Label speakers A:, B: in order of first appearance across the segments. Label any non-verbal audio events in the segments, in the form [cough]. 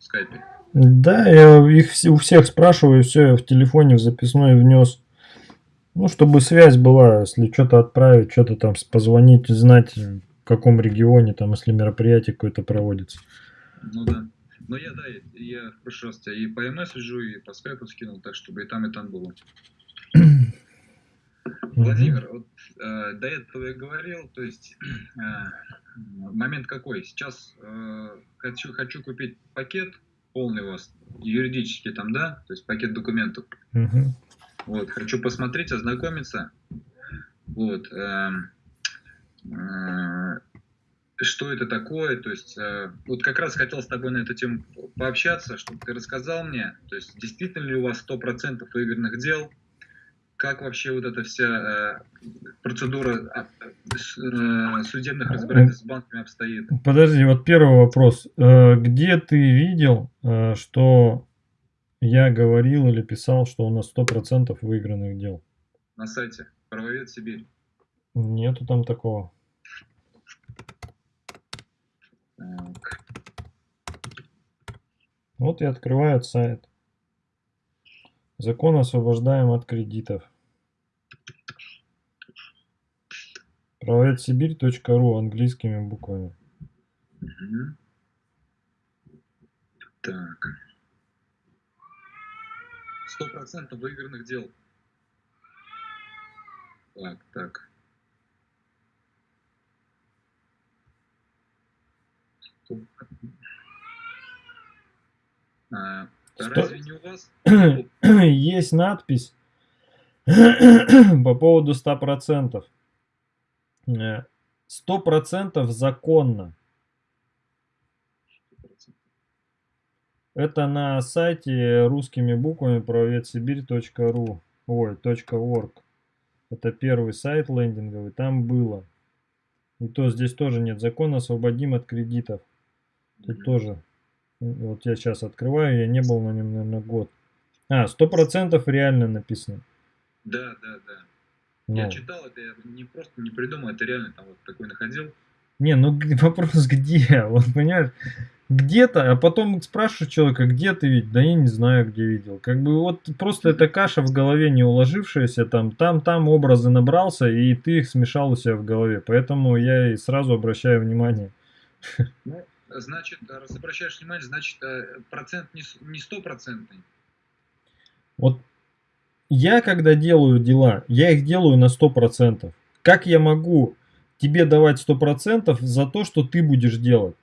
A: в скайпе?
B: Да, я их у всех спрашиваю, все, я в телефоне в записной внес. Ну, чтобы связь была, если что-то отправить, что-то там позвонить, знать, в каком регионе, там, если мероприятие какое-то проводится.
A: Ну да. Но я, да, я в прошлый раз тебя и по месседжу, и по скайпу скинул, так, чтобы и там, и там было. Владимир, вот, э, до этого я говорил, то есть [clears throat] э, момент какой? Сейчас э, хочу, хочу купить пакет полный у вас, юридический там, да, то есть пакет документов.
B: Угу.
A: Вот, хочу посмотреть, ознакомиться. Вот. Э, э, что это такое, то есть э, вот как раз хотел с тобой на эту тему пообщаться, чтобы ты рассказал мне, то есть действительно ли у вас 100% выигранных дел, как вообще вот эта вся э, процедура а, э, судебных разбирательств с банками обстоит?
B: Подожди, вот первый вопрос. Э, где ты видел, э, что я говорил или писал, что у нас 100% выигранных дел?
A: На сайте Правовед Сибирь.
B: Нету там такого.
A: Так.
B: Вот я открываю сайт. Закон освобождаем от кредитов. Правоведсибирь.ру английскими буквами.
A: Угу. Так. Сто процентов выигранных дел. Так, так. А, разве не у вас? [clears throat] [clears throat]
B: Есть надпись [clears throat] по поводу 100%. 100% э, законно. Это на сайте русскими буквами правоведсибирь.ру ой, .org. Это первый сайт лендинговый, там было. И то здесь тоже нет. Закон освободим от кредитов. Тут тоже. Вот я сейчас открываю, я не был на нем, наверное, год. А, сто процентов реально написано.
A: Да, да, да. Ну. Я читал это, я не просто не придумал, это реально там вот такой находил.
B: Не, ну [laughs] вопрос где? Вот понимаешь, где-то, а потом спрашиваешь человека, где ты видел? Да я не знаю, где видел. Как бы вот просто эта каша в голове не уложившаяся, там, там, там образы набрался, и ты их смешал у себя в голове. Поэтому я и сразу обращаю внимание.
A: Ну, значит, раз обращаешь внимание, значит, э, процент не стопроцентный.
B: Вот я когда делаю дела, я их делаю на 100%. Как я могу тебе давать 100% за то, что ты будешь делать?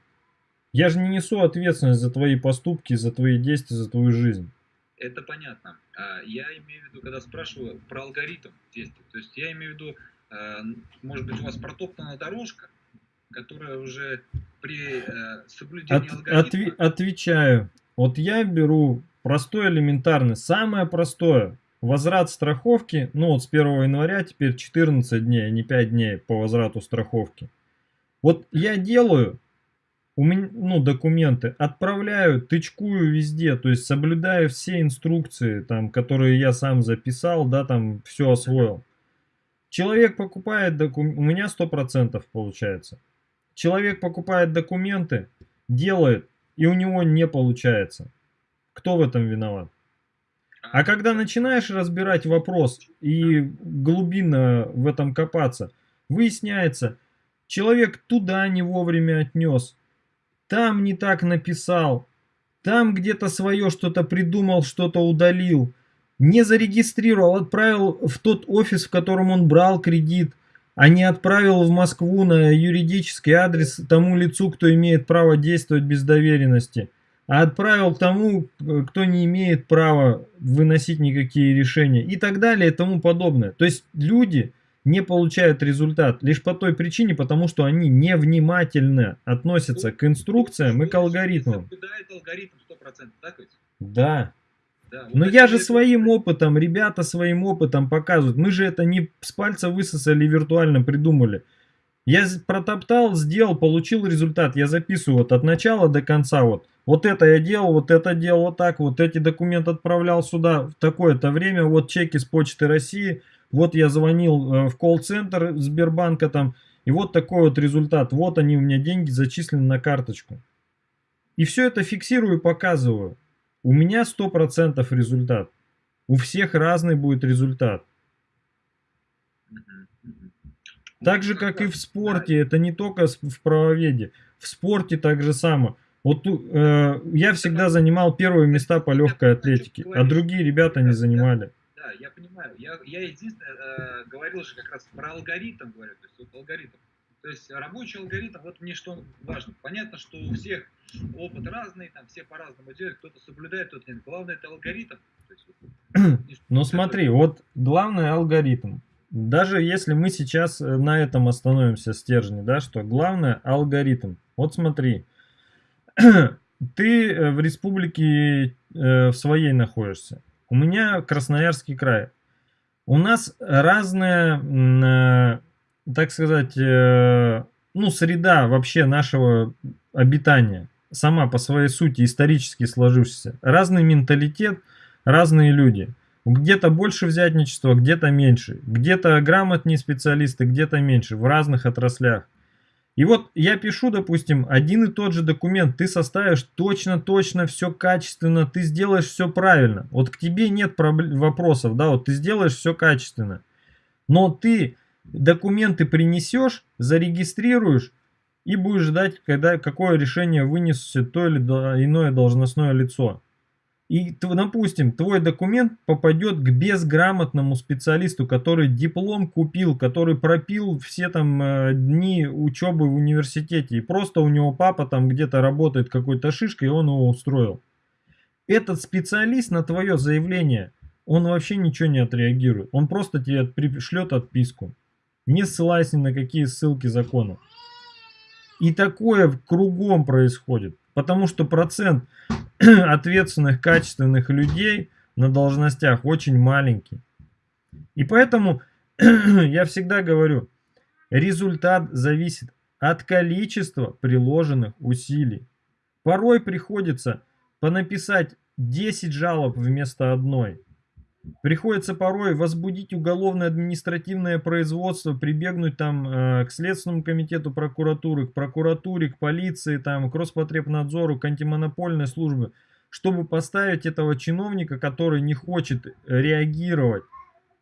B: Я же не несу ответственность за твои поступки, за твои действия, за твою жизнь.
A: Это понятно. А, я имею в виду, когда спрашиваю про алгоритм действий, то есть я имею в виду, а, может быть, у вас протоптана дорожка, которая уже при э, соблюдении От, алгоритма... Отви
B: отвечаю. Вот я беру простой элементарный, самое простое. Возврат страховки, ну вот с 1 января теперь 14 дней, а не 5 дней по возврату страховки. Вот я делаю, у меня, ну, документы, отправляю, тычкую везде, то есть соблюдаю все инструкции, там, которые я сам записал, да, там, все освоил. Человек покупает документы, у меня 100% получается. Человек покупает документы, делает, и у него не получается. Кто в этом виноват? А когда начинаешь разбирать вопрос и глубинно в этом копаться, выясняется, человек туда не вовремя отнес, там не так написал, там где-то свое что-то придумал, что-то удалил, не зарегистрировал, отправил в тот офис, в котором он брал кредит, а не отправил в Москву на юридический адрес тому лицу, кто имеет право действовать без доверенности а отправил тому, кто не имеет права выносить никакие решения и так далее и тому подобное. То есть люди не получают результат лишь по той причине, потому что они невнимательно относятся к инструкциям и к алгоритмам.
A: алгоритм 100%, так ведь?
B: Да. Да, Но я же своим опытом, ребята своим опытом показывают. Мы же это не с пальца высосали виртуально придумали. Я протоптал, сделал, получил результат. Я записываю вот от начала до конца вот. Вот это я делал, вот это делал вот так, вот эти документы отправлял сюда в такое-то время, вот чеки с почты России, вот я звонил э, в колл-центр Сбербанка там, и вот такой вот результат. Вот они у меня деньги зачислены на карточку. И все это фиксирую и показываю. У меня 100% результат. У всех разный будет результат. Так же, как и в спорте, это не только в правоведе. В спорте так же самое. Вот э, я всегда занимал первые места по легкой атлетике, а другие ребята не занимали.
A: Да, я понимаю. Я, я единственное э, говорил же как раз про алгоритм, говорю, то есть вот алгоритм. То есть рабочий алгоритм, вот мне что важно. Понятно, что у всех опыт разный, там все по-разному делают, кто-то соблюдает, кто-то нет. Главное это алгоритм. Есть,
B: вот, ну смотри, вот главный алгоритм. Даже если мы сейчас э, на этом остановимся стержне, да, что главное алгоритм. Вот смотри, [clears throat] ты э, в республике э, в своей находишься. У меня Красноярский край. У нас разная, э, так сказать, ну, среда вообще нашего обитания. Сама по своей сути исторически сложившаяся. Разный менталитет, разные люди. Где-то больше взятничества, где-то меньше. Где-то грамотнее специалисты, где-то меньше. В разных отраслях. И вот я пишу, допустим, один и тот же документ, ты составишь точно-точно все качественно, ты сделаешь все правильно. Вот к тебе нет вопросов, да, вот ты сделаешь все качественно. Но ты документы принесешь, зарегистрируешь и будешь ждать, когда, какое решение вынесет то или иное должностное лицо. И, допустим, твой документ попадет к безграмотному специалисту, который диплом купил, который пропил все там э, дни учебы в университете. И просто у него папа там где-то работает какой-то шишкой, и он его устроил. Этот специалист на твое заявление, он вообще ничего не отреагирует. Он просто тебе пришлет отписку. Не ссылаясь ни на какие ссылки закона. И такое кругом происходит. Потому что процент [clears throat] ответственных, качественных людей на должностях очень маленький. И поэтому [clears throat] я всегда говорю, результат зависит от количества приложенных усилий. Порой приходится понаписать 10 жалоб вместо одной. Приходится порой возбудить уголовное административное производство, прибегнуть там э, к Следственному комитету прокуратуры, к прокуратуре, к полиции, там, к Роспотребнадзору, к антимонопольной службе, чтобы поставить этого чиновника, который не хочет реагировать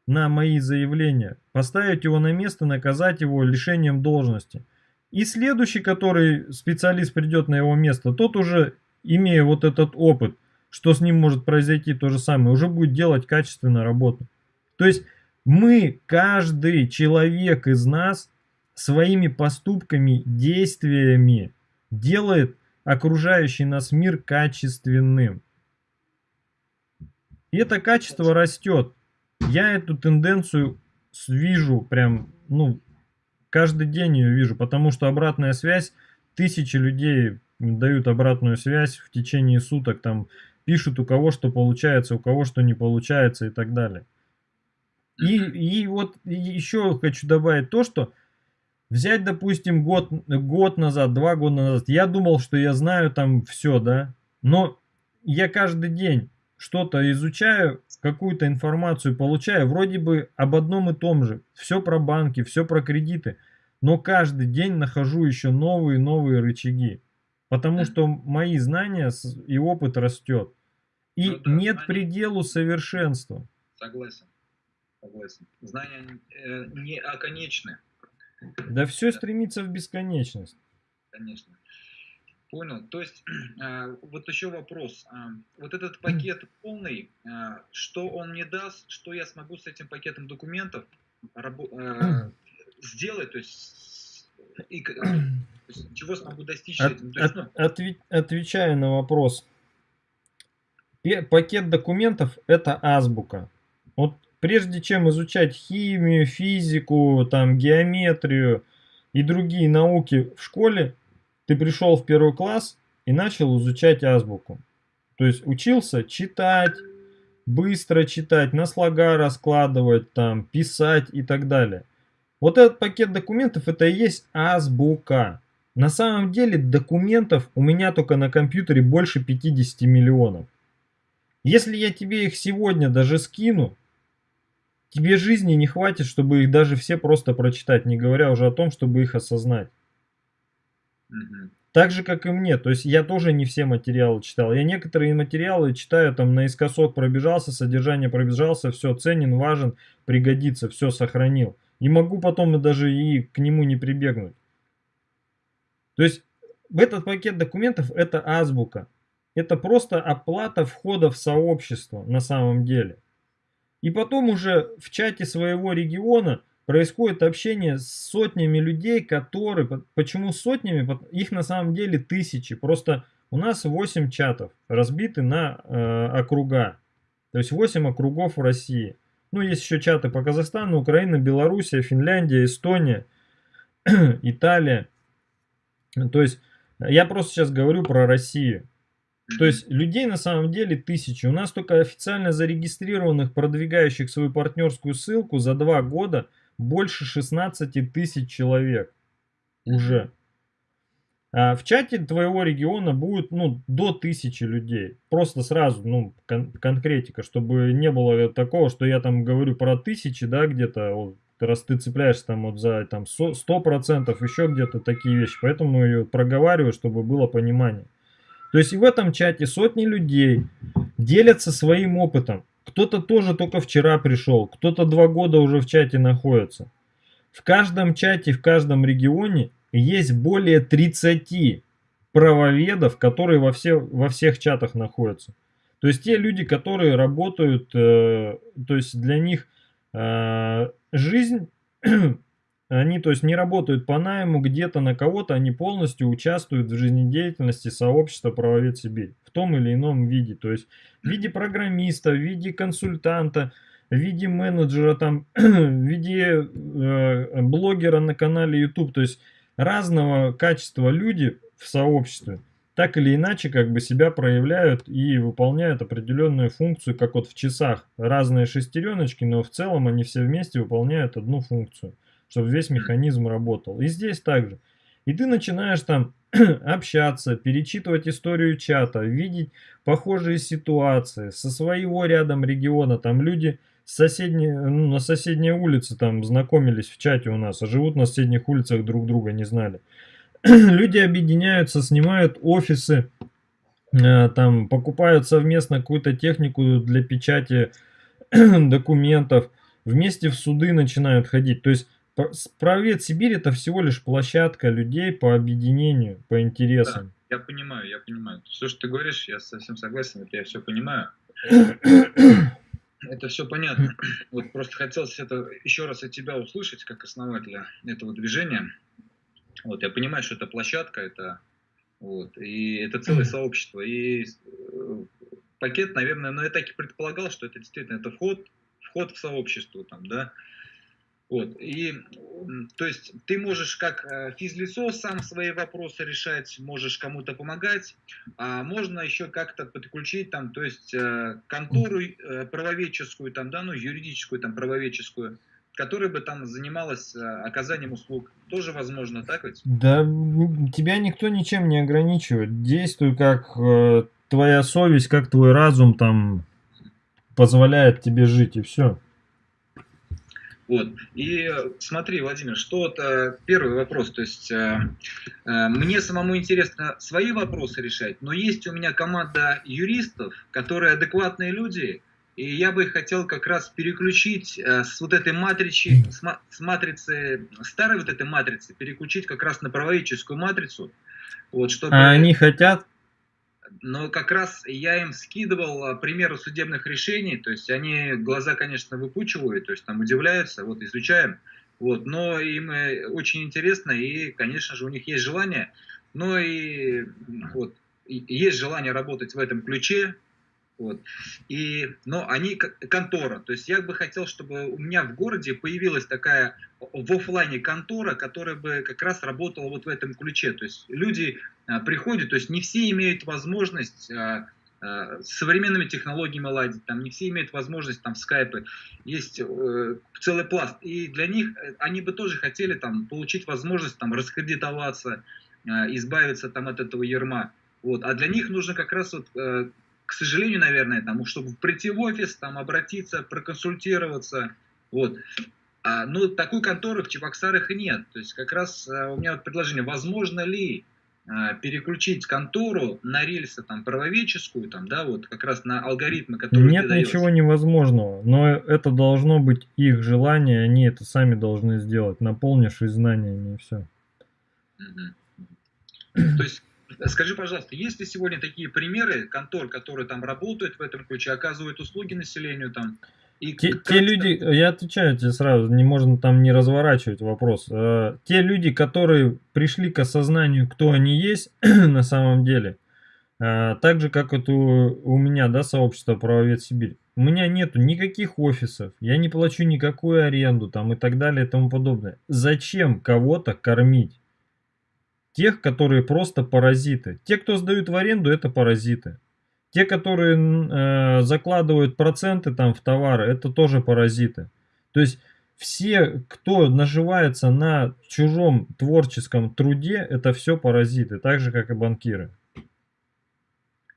B: на мои заявления, поставить его на место, наказать его лишением должности. И следующий, который специалист придет на его место, тот уже, имея вот этот опыт, что с ним может произойти то же самое, уже будет делать качественную работу. То есть мы, каждый человек из нас своими поступками, действиями делает окружающий нас мир качественным. И это качество растет. Я эту тенденцию вижу прям, ну, каждый день ее вижу, потому что обратная связь, тысячи людей дают обратную связь в течение суток, там пишут у кого что получается, у кого что не получается и так далее. И, и вот еще хочу добавить то, что взять, допустим, год, год назад, два года назад, я думал, что я знаю там все, да, но я каждый день что-то изучаю, какую-то информацию получаю, вроде бы об одном и том же, все про банки, все про кредиты, но каждый день нахожу еще новые новые рычаги. Потому что мои знания и опыт растет. И ну, да, нет знания... пределу совершенства.
A: Согласен. Согласен. Знания э, не оконечны.
B: Да все да. стремится в бесконечность.
A: Конечно. Понял. То есть, э, [clears throat] вот еще вопрос. Э, вот этот пакет [clears throat] полный, э, что он мне даст, что я смогу с этим пакетом документов э, [clears throat] сделать, то есть, и, э, чего смогу достичь
B: от,
A: этим?
B: То есть, ну... отве отвечая на вопрос, пакет документов это азбука. Вот прежде чем изучать химию, физику, там, геометрию и другие науки в школе, ты пришел в первый класс и начал изучать азбуку. То есть учился читать, быстро читать, на слога раскладывать, там, писать и так далее. Вот этот пакет документов это и есть азбука. На самом деле документов у меня только на компьютере больше 50 миллионов. Если я тебе их сегодня даже скину, тебе жизни не хватит, чтобы их даже все просто прочитать, не говоря уже о том, чтобы их осознать. Так же, как и мне. То есть я тоже не все материалы читал. Я некоторые материалы читаю, там наискосок пробежался, содержание пробежался, все, ценен, важен, пригодится, все сохранил. И могу потом даже и к нему не прибегнуть. То есть этот пакет документов это азбука. Это просто оплата входа в сообщество на самом деле. И потом уже в чате своего региона происходит общение с сотнями людей, которые... Почему сотнями? Их на самом деле тысячи. Просто у нас 8 чатов, разбиты на э, округа. То есть 8 округов в России. Ну, есть еще чаты по Казахстану, Украина, Белоруссия, Финляндия, Эстония, [clears throat] Италия. То есть я просто сейчас говорю про Россию. То есть людей на самом деле тысячи. У нас только официально зарегистрированных, продвигающих свою партнерскую ссылку за два года – больше 16 тысяч человек уже. А в чате твоего региона будет ну, до тысячи людей. Просто сразу, ну, кон конкретика, чтобы не было такого, что я там говорю про тысячи, да, где-то, раз ты цепляешься там вот за там 100%, еще где-то такие вещи. Поэтому ее проговариваю, чтобы было понимание. То есть и в этом чате сотни людей делятся своим опытом. Кто-то тоже только вчера пришел, кто-то два года уже в чате находится. В каждом чате, в каждом регионе есть более 30 правоведов, которые во, все, во всех чатах находятся. То есть те люди, которые работают, э, то есть для них э, жизнь [clears throat] Они, то есть, не работают по найму где-то на кого-то, они полностью участвуют в жизнедеятельности сообщества правовед Сибирь в том или ином виде. То есть, в виде программиста, в виде консультанта, в виде менеджера, там, [clears throat] в виде э, блогера на канале YouTube. То есть, разного качества люди в сообществе так или иначе как бы себя проявляют и выполняют определенную функцию, как вот в часах. Разные шестереночки, но в целом они все вместе выполняют одну функцию чтобы весь механизм работал. И здесь также. И ты начинаешь там [clears throat] общаться, перечитывать историю чата, видеть похожие ситуации со своего рядом региона. Там люди с соседней, ну, на соседней улице там знакомились в чате у нас, а живут на соседних улицах друг друга не знали. [clears throat] люди объединяются, снимают офисы, э, там покупают совместно какую-то технику для печати [clears throat] документов, вместе в суды начинают ходить. То есть Правовед Сибирь это всего лишь площадка людей по объединению, по интересам.
A: Да, я понимаю, я понимаю. Все, что ты говоришь, я совсем согласен, это я все понимаю. [clears throat] Это все понятно. Вот просто хотелось это еще раз от тебя услышать, как основателя этого движения. Вот, я понимаю, что это площадка, это вот, и это целое сообщество. И э, пакет, наверное, но ну, я так и предполагал, что это действительно это вход, вход в сообщество там, да, вот. И, то есть, ты можешь как э, физлицо сам свои вопросы решать, можешь кому-то помогать, а можно еще как-то подключить, там, то есть, э, контору правоведческую, там, да, ну, юридическую, там, правоведческую, которая бы там занималась оказанием услуг. Тоже возможно, так ведь?
B: Да, тебя никто ничем не ограничивает. Действуй как э, твоя совесть, как твой разум там позволяет тебе жить, и все.
A: Вот. И смотри, Владимир, что вот э, первый вопрос, то есть э, э, мне самому интересно свои вопросы решать, но есть у меня команда юристов, которые адекватные люди, и я бы хотел как раз переключить э, с вот этой матричи, с, ма с матрицы, старой вот этой матрицы, переключить как раз на правоведческую матрицу.
B: Вот, чтобы... А они хотят?
A: Но как раз я им скидывал а, примеры судебных решений, то есть они глаза, конечно, выпучивают, то есть там удивляются, вот изучаем, вот, но им э, очень интересно и, конечно же, у них есть желание, но и вот есть желание работать в этом ключе, вот. И, но они контора. То есть я бы хотел, чтобы у меня в городе появилась такая в офлайне контора, которая бы как раз работала вот в этом ключе. То есть люди а, приходят, то есть не все имеют возможность а, а, с современными технологиями ладить, там не все имеют возможность там скайпы, есть э, целый пласт. И для них э, они бы тоже хотели там получить возможность там раскредитоваться, э, избавиться там от этого ерма. Вот. А для них нужно как раз вот э, к сожалению, наверное, там, чтобы прийти в офис, там, обратиться, проконсультироваться, вот. А, но такой конторы в Чебоксарах нет. То есть как раз а, у меня вот предложение, возможно ли а, переключить контору на рельсы там правоведческую, там, да, вот как раз на алгоритмы, которые
B: Нет ничего невозможного, но это должно быть их желание, они это сами должны сделать, наполнившись знаниями и все.
A: То есть, скажи, пожалуйста, есть ли сегодня такие примеры контор, которые там работают в этом ключе, оказывают услуги населению там,
B: и те, те люди, я отвечаю тебе сразу, не можно там не разворачивать вопрос. Э, те люди, которые пришли к осознанию, кто они есть [clears throat] на самом деле, э, так же, как это у, у меня, да, сообщество Правовед Сибирь. У меня нету никаких офисов, я не плачу никакую аренду там и так далее и тому подобное. Зачем кого-то кормить? Тех, которые просто паразиты. Те, кто сдают в аренду, это паразиты. Те, которые э, закладывают проценты там в товары, это тоже паразиты. То есть все, кто наживается на чужом творческом труде, это все паразиты, так же, как и банкиры.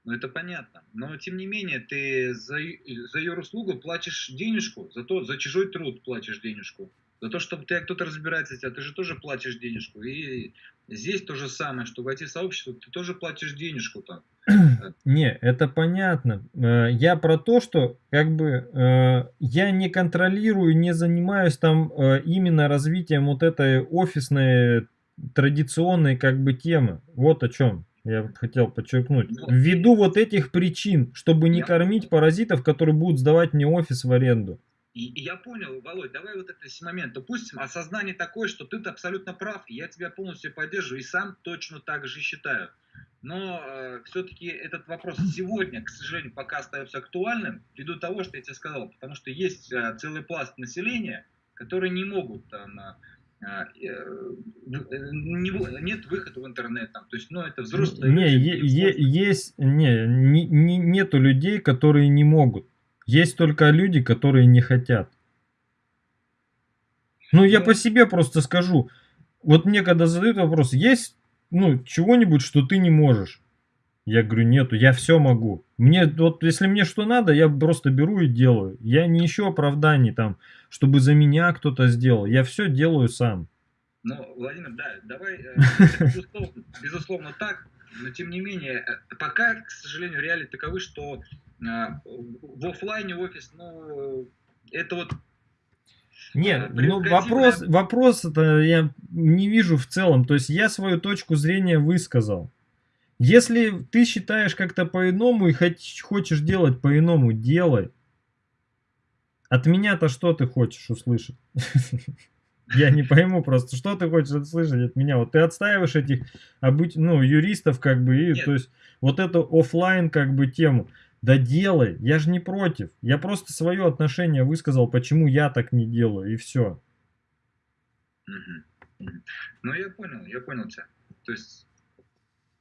A: Ну, это понятно. Но, тем не менее, ты за, за ее услугу платишь денежку, за, то, за чужой труд платишь денежку. За то, чтобы ты кто-то разбирается тебя, ты же тоже платишь денежку. И здесь то же самое, что войти в сообщество, ты тоже платишь денежку там. [clears throat]
B: Не, это понятно. Э, я про то, что как бы э, я не контролирую, не занимаюсь там э, именно развитием вот этой офисной традиционной как бы темы. Вот о чем я хотел подчеркнуть. Ну, Ввиду вот этих причин, чтобы не кормить паразитов, которые будут сдавать мне офис в аренду.
A: И, и я понял, Володь, давай вот этот момент. Допустим, осознание такое, что ты абсолютно прав, и я тебя полностью поддерживаю, и сам точно так же считаю. Но э, все-таки этот вопрос сегодня, к сожалению, пока остается актуальным, ввиду того, что я тебе сказал, потому что есть э, целый пласт населения, которые не могут там, э, э, э не, нет выхода в интернет, там, то есть, ну, это взрослые
B: не, люди. Е, есть, не, не, не, нету людей, которые не могут. Есть только люди, которые не хотят. Ну, я по себе просто скажу. Вот мне когда задают вопрос, есть ну, чего-нибудь, что ты не можешь? Я говорю, нету, я все могу. Мне, вот если мне что надо, я просто беру и делаю. Я не ищу оправданий там, чтобы за меня кто-то сделал. Я все делаю сам.
A: Ну, Владимир, да, давай, э, [laughs] безусловно, безусловно так, но тем не менее, э, пока, к сожалению, реалии таковы, что в офлайне офис, ну, это вот
B: нет, ну вопрос, вопрос это я не вижу в целом. То есть я свою точку зрения высказал. Если ты считаешь как-то по-иному и хочешь делать по-иному, делай. От меня-то что ты хочешь услышать? [laughs] Я не пойму просто, что ты хочешь услышать от меня. Вот ты отстаиваешь этих ну, юристов, как бы, и, то есть, вот эту офлайн как бы тему. Да делай, я же не против. Я просто свое отношение высказал, почему я так не делаю, и все.
A: Ну, я понял, я понял тебя. То есть,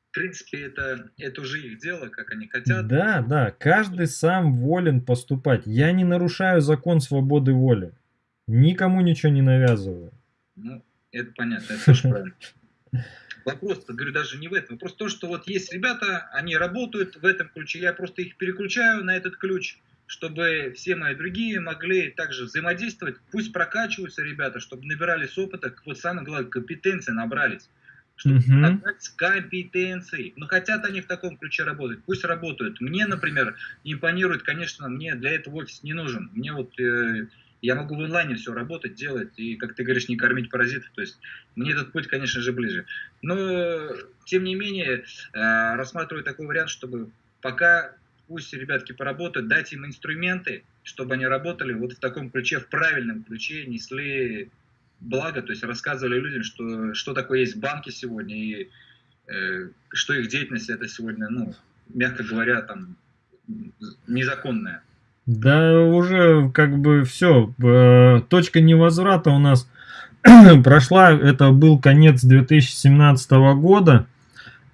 A: в принципе, это, это уже их дело, как они хотят.
B: Да, да, каждый сам волен поступать. Я не нарушаю закон свободы воли. Никому ничего не навязываю.
A: Ну, это понятно, это тоже правильно. [laughs] Вопрос, говорю, даже не в этом. Вопрос в том, что вот есть ребята, они работают в этом ключе, я просто их переключаю на этот ключ, чтобы все мои другие могли также взаимодействовать. Пусть прокачиваются ребята, чтобы набирались опыта, вот самое главное, компетенции набрались. Чтобы uh-huh. набрать компетенции. Но хотят они в таком ключе работать, пусть работают. Мне, например, импонирует, конечно, мне для этого офис не нужен. Мне вот... Э, я могу в онлайне все работать, делать, и, как ты говоришь, не кормить паразитов. То есть мне этот путь, конечно же, ближе. Но, тем не менее, э, рассматриваю такой вариант, чтобы пока пусть ребятки поработают, дать им инструменты, чтобы они работали вот в таком ключе, в правильном ключе, несли благо, то есть рассказывали людям, что, что такое есть банки сегодня, и э, что их деятельность это сегодня, ну, мягко говоря, там, незаконная.
B: Да уже как бы все, э, точка невозврата у нас [clears throat] прошла, это был конец 2017 года,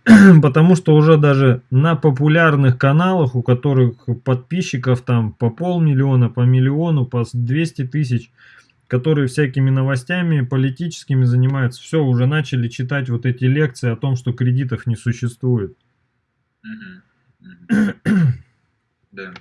B: [clears throat] потому что уже даже на популярных каналах, у которых подписчиков там по полмиллиона, по миллиону, по 200 тысяч, которые всякими новостями политическими занимаются, все, уже начали читать вот эти лекции о том, что кредитов не существует. [clears throat] Да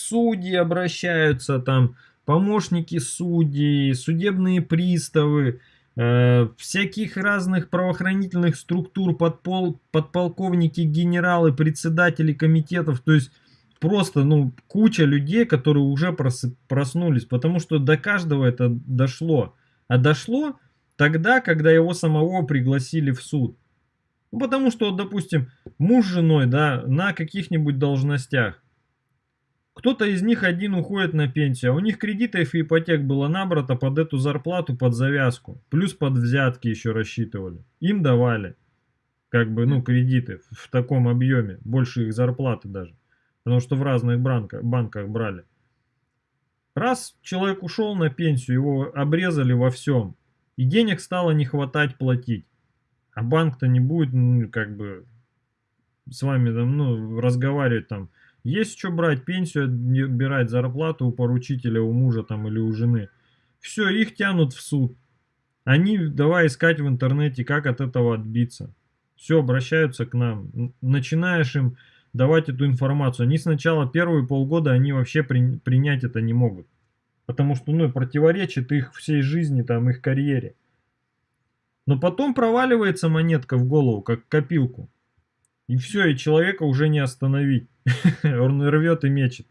B: судьи обращаются, там помощники судей, судебные приставы, э, всяких разных правоохранительных структур, подпол, подполковники, генералы, председатели комитетов, то есть просто, ну, куча людей, которые уже проснулись, потому что до каждого это дошло. А дошло тогда, когда его самого пригласили в суд. Ну, потому что, допустим, муж с женой, да, на каких-нибудь должностях. Кто-то из них один уходит на пенсию, а у них кредитов и ипотек было набрато под эту зарплату, под завязку. Плюс под взятки еще рассчитывали. Им давали, как бы, ну, кредиты в таком объеме, больше их зарплаты даже. Потому что в разных банках, банках брали. Раз человек ушел на пенсию, его обрезали во всем. И денег стало не хватать платить. А банк-то не будет, ну, как бы, с вами там, ну, разговаривать там. Есть что брать, пенсию отбирать, зарплату у поручителя, у мужа там или у жены. Все, их тянут в суд. Они давай искать в интернете, как от этого отбиться. Все, обращаются к нам. Начинаешь им давать эту информацию. Они сначала первые полгода, они вообще при, принять это не могут. Потому что, ну, противоречит их всей жизни, там, их карьере. Но потом проваливается монетка в голову, как копилку. И все, и человека уже не остановить. [laughs] Он рвет и мечет.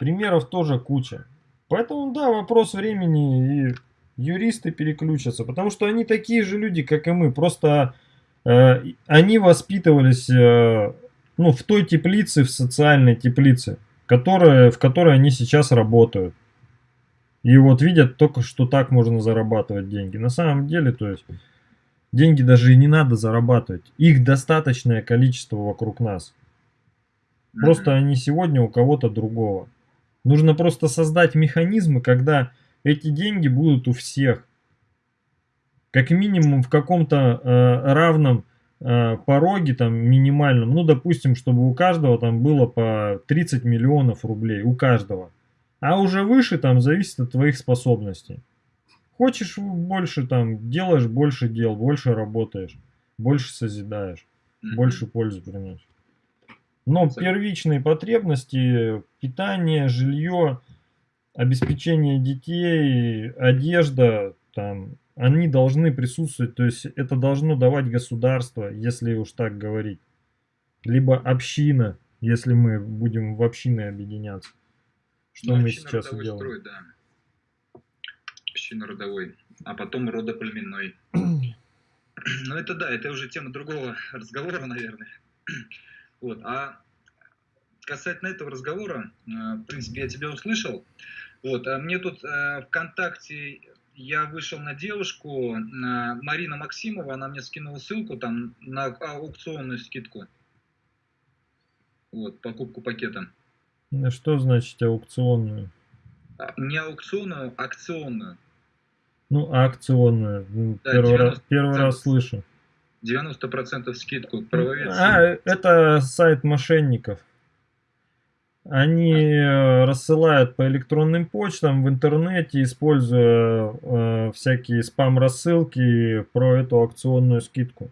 B: Примеров тоже куча. Поэтому, да, вопрос времени, и юристы переключатся. Потому что они такие же люди, как и мы. Просто э, они воспитывались э, ну, в той теплице, в социальной теплице, которая, в которой они сейчас работают. И вот видят только, что так можно зарабатывать деньги. На самом деле, то есть, деньги даже и не надо зарабатывать. Их достаточное количество вокруг нас. Просто они сегодня у кого-то другого. Нужно просто создать механизмы, когда эти деньги будут у всех. Как минимум в каком-то э, равном э, пороге, там, минимальном. Ну, допустим, чтобы у каждого там было по 30 миллионов рублей. У каждого. А уже выше там зависит от твоих способностей. Хочешь больше там, делаешь больше дел, больше работаешь, больше созидаешь, больше пользы приносишь. Но первичные потребности, питание, жилье, обеспечение детей, одежда, там, они должны присутствовать, то есть это должно давать государство, если уж так говорить. Либо община, если мы будем в общины объединяться. Что ну, мы сейчас делаем? Строй, да.
A: Общинно-родовой, а потом родоплеменной. [clears throat] Ну это да, это уже тема другого разговора, наверное. [clears throat] Вот, а касательно этого разговора, э, в принципе, я тебя услышал. Вот, а мне тут э, ВКонтакте я вышел на девушку, на Марина Максимова, она мне скинула ссылку там на аукционную скидку. Вот, покупку пакета.
B: Что значит аукционную?
A: А, не аукционную, а акционную.
B: Ну, акционную. Ну, да, первый, раз, первый раз слышу.
A: 90% скидку. Правовец.
B: А, это сайт мошенников. Они э, рассылают по электронным почтам в интернете, используя э, всякие спам-рассылки про эту акционную скидку.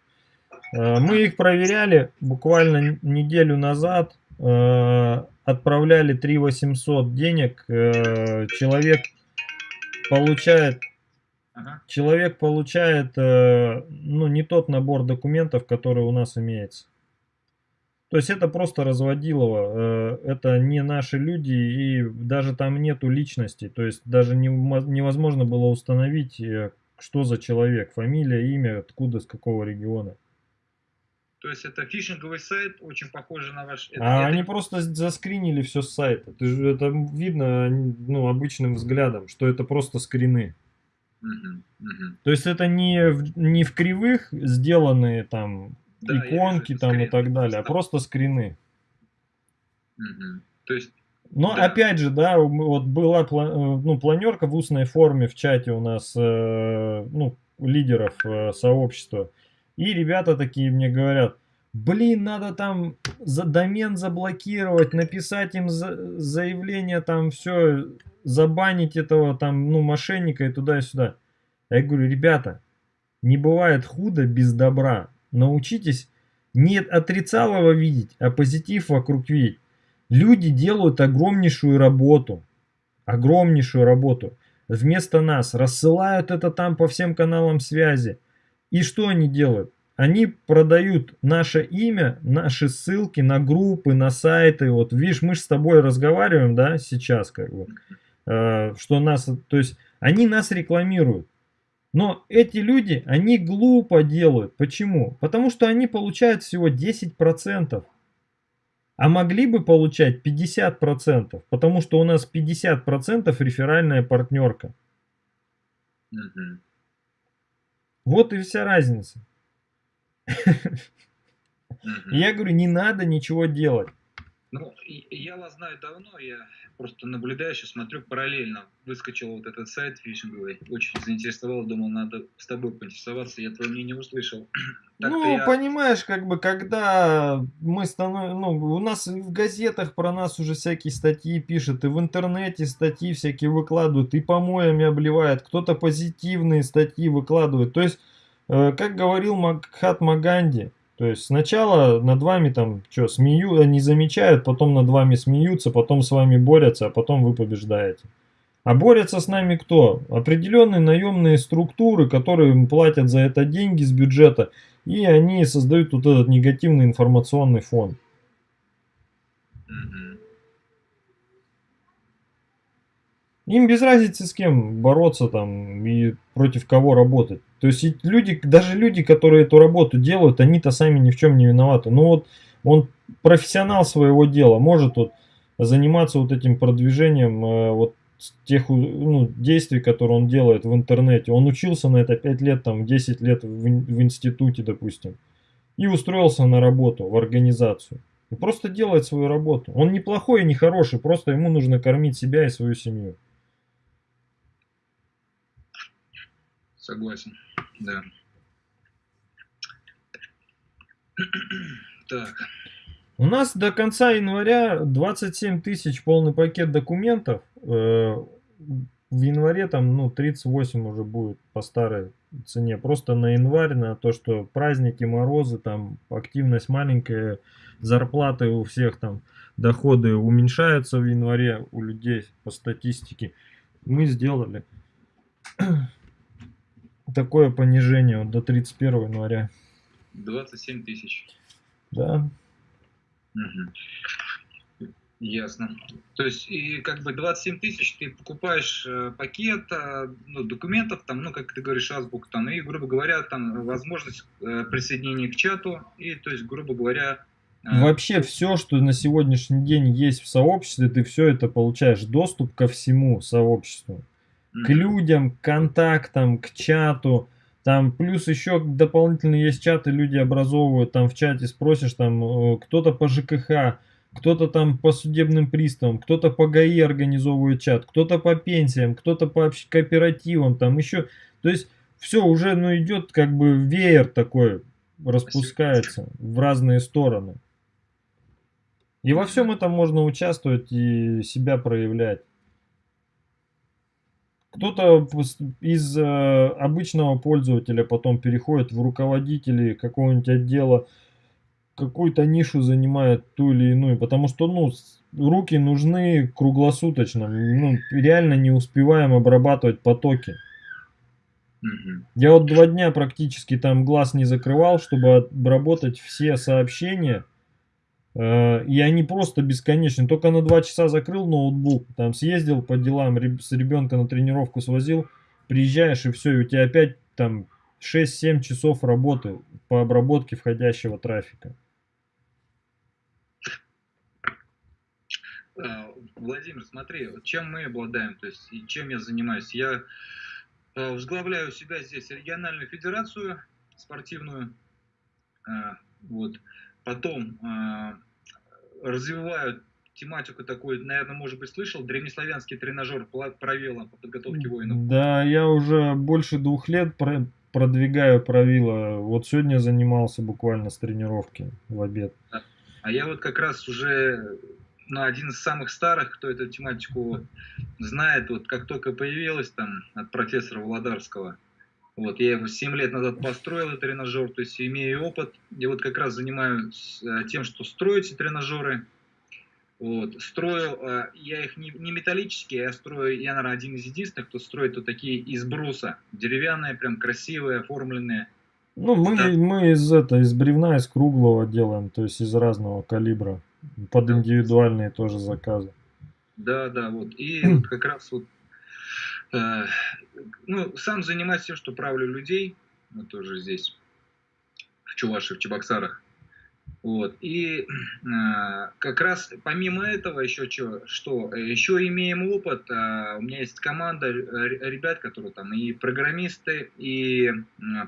B: Э, мы их проверяли буквально неделю назад. Э, отправляли 3 800 денег, э, человек получает ага. человек получает э, ну не тот набор документов, который у нас имеется. То есть это просто разводилово, э, это не наши люди и даже там нету личности, то есть даже не, невозможно было установить, э, что за человек, фамилия, имя, откуда, с какого региона.
A: То есть это фишинговый сайт, очень похоже на ваш...
B: Это, а это... они просто заскринили все с сайта. Это видно ну, обычным взглядом, что это просто скрины. Угу, угу. То есть это не в, не в кривых сделанные там да, иконки там скрин. и так далее, а просто скрины.
A: Угу. То есть
B: но да. опять же, да, вот была э, ну, планерка в устной форме в чате у нас, э, ну, лидеров э, сообщества. И ребята такие мне говорят, блин, надо там за домен заблокировать, написать им за, заявление, там все, забанить этого там, ну, мошенника и туда и сюда. Я говорю, ребята, не бывает худо без добра. Научитесь не отрицалого видеть, а позитив вокруг видеть. Люди делают огромнейшую работу. Огромнейшую работу. вместо нас, рассылают это там по всем каналам связи. И что они делают? Они продают наше имя, наши ссылки на группы, на сайты. Вот видишь, мы же с тобой разговариваем, да, сейчас как бы, что нас, то есть они нас рекламируют. Но эти люди, они глупо делают. Почему? Потому что они получают всего 10%. А могли бы получать 50%, потому что у нас 50% реферальная партнерка. Угу. Вот и вся разница. Я говорю, не надо ничего делать.
A: Ну, я вас знаю давно, я просто наблюдаю, сейчас смотрю параллельно. Выскочил вот этот сайт фишинговый, очень заинтересовал, думал, надо с тобой поинтересоваться, я твое мнение услышал. [clears throat]
B: ну, я... понимаешь, как бы, когда мы становимся, ну, у нас в газетах про нас уже всякие статьи пишут, и в интернете статьи всякие выкладывают, и помоями обливают, кто-то позитивные статьи выкладывает. То есть, э, как говорил Махатма Ганди, то есть сначала над вами там что, смеют, они замечают, потом над вами смеются, потом с вами борются, а потом вы побеждаете. А борются с нами кто? Определенные наемные структуры, которые платят за это деньги с бюджета, и они создают вот этот негативный информационный фон. Им без разницы с кем бороться там и против кого работать. То есть люди, даже люди, которые эту работу делают, они-то сами ни в чем не виноваты. Ну вот он профессионал своего дела, может вот заниматься вот этим продвижением э, вот тех ну, действий, которые он делает в интернете. Он учился на это 5 лет, там 10 лет в, в институте, допустим. И устроился на работу, в организацию. И просто делает свою работу. Он не плохой и не хороший, просто ему нужно кормить себя и свою семью.
A: Согласен, да. [clears throat] Так.
B: У нас до конца января 27 тысяч полный пакет документов. Э, в январе там ну 38 уже будет по старой цене. Просто на январь, на то, что праздники, морозы, там активность маленькая, зарплаты у всех там, доходы уменьшаются в январе у людей по статистике. Мы сделали [clears throat] такое понижение вот, до 31 января.
A: 27 тысяч.
B: Да.
A: Угу. Ясно. То есть, и как бы 27 тысяч ты покупаешь э, пакет э, ну, документов, там, ну, как ты говоришь, азбук, там, и, грубо говоря, там возможность э, присоединения к чату, и, то есть, грубо говоря,
B: э, Вообще все, что на сегодняшний день есть в сообществе, ты все это получаешь. Доступ ко всему сообществу к людям, к контактам, к чату. Там плюс еще дополнительно есть чаты, люди образовывают, там в чате спросишь, там э, кто-то по ЖКХ, кто-то там по судебным приставам, кто-то по ГАИ организовывает чат, кто-то по пенсиям, кто-то по кооперативам, там еще, то есть все уже, ну, идет как бы веер такой, распускается в разные стороны. И во всем этом можно участвовать и себя проявлять. Кто-то из э, обычного пользователя потом переходит в руководители какого-нибудь отдела, какую-то нишу занимает ту или иную, потому что ну, руки нужны круглосуточно, ну, реально не успеваем обрабатывать потоки. Я вот два дня практически там глаз не закрывал, чтобы обработать все сообщения и они просто бесконечны. Только на 2 часа закрыл ноутбук, там съездил по делам, с ребенка на тренировку свозил, приезжаешь и все, и у тебя опять там 6-7 часов работы по обработке входящего трафика.
A: Э, Владимир, смотри, чем мы обладаем, то есть чем я занимаюсь. Я э, возглавляю себя здесь региональную федерацию спортивную. Вот. Потом э, развивают тематику такую, наверное, может быть, слышал, древнеславянский тренажер правила по подготовке воинов.
B: Да, я уже больше двух лет продвигаю правила. Вот сегодня занимался буквально с тренировки в обед.
A: А я вот как раз уже ну, один из самых старых, кто эту тематику знает, вот как только появилась там от профессора Владарского, вот, я его 7 лет назад построил, этот тренажер, то есть имею опыт. Я вот как раз занимаюсь э, тем, что строите тренажеры. Вот. Строю, э, я их не, не металлические, я строю, я, наверное, один из единственных, кто строит вот такие из бруса. Деревянные, прям красивые, оформленные.
B: Ну, мы, да. мы из, это, из бревна, из круглого делаем, то есть из разного калибра. Под индивидуальные тоже заказы.
A: Да, да, вот. И вот [clears throat] как раз вот, ну, сам занимаюсь тем, что правлю людей, мы тоже здесь, в Чувашии, в Чебоксарах. Вот. И э, как раз помимо этого еще что, что еще имеем опыт. Э, у меня есть команда ребят, которые там и программисты, и э,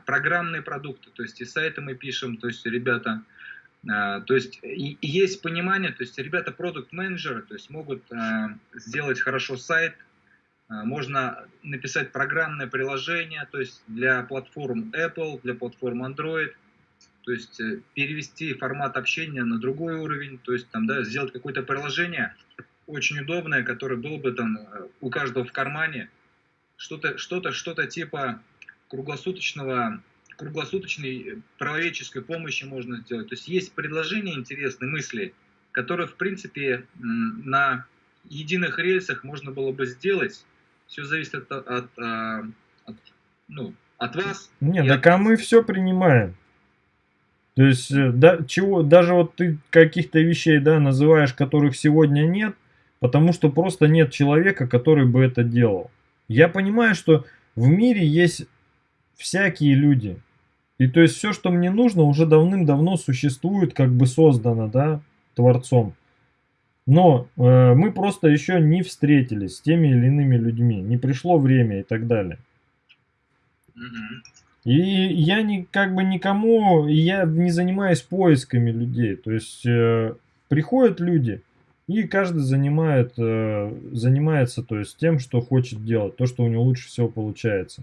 A: программные продукты, то есть и сайты мы пишем, то есть ребята, э, то есть и, и есть понимание, то есть ребята продукт менеджеры, то есть могут э, сделать хорошо сайт, э, можно написать программное приложение, то есть для платформ Apple, для платформ Android – то есть э, перевести формат общения на другой уровень, то есть там, да, сделать какое-то приложение очень удобное, которое было бы там э, у каждого в кармане, что-то, что-то, что-то типа круглосуточного, круглосуточной правоведческой помощи можно сделать. То есть есть предложения интересные, мысли, которые, в принципе, на единых рельсах можно было бы сделать. Все зависит от, от, от, а, от ну, от вас.
B: Не, так от... а мы все принимаем. То есть, э, да, чего, даже вот ты каких-то вещей, да, называешь, которых сегодня нет, потому что просто нет человека, который бы это делал. Я понимаю, что в мире есть всякие люди. И то есть все, что мне нужно, уже давным-давно существует, как бы создано, да, Творцом. Но э, мы просто еще не встретились с теми или иными людьми, не пришло время и так далее. И я не, как бы никому, я не занимаюсь поисками людей. То есть э, приходят люди, и каждый занимает, э, занимается то есть, тем, что хочет делать, то, что у него лучше всего получается.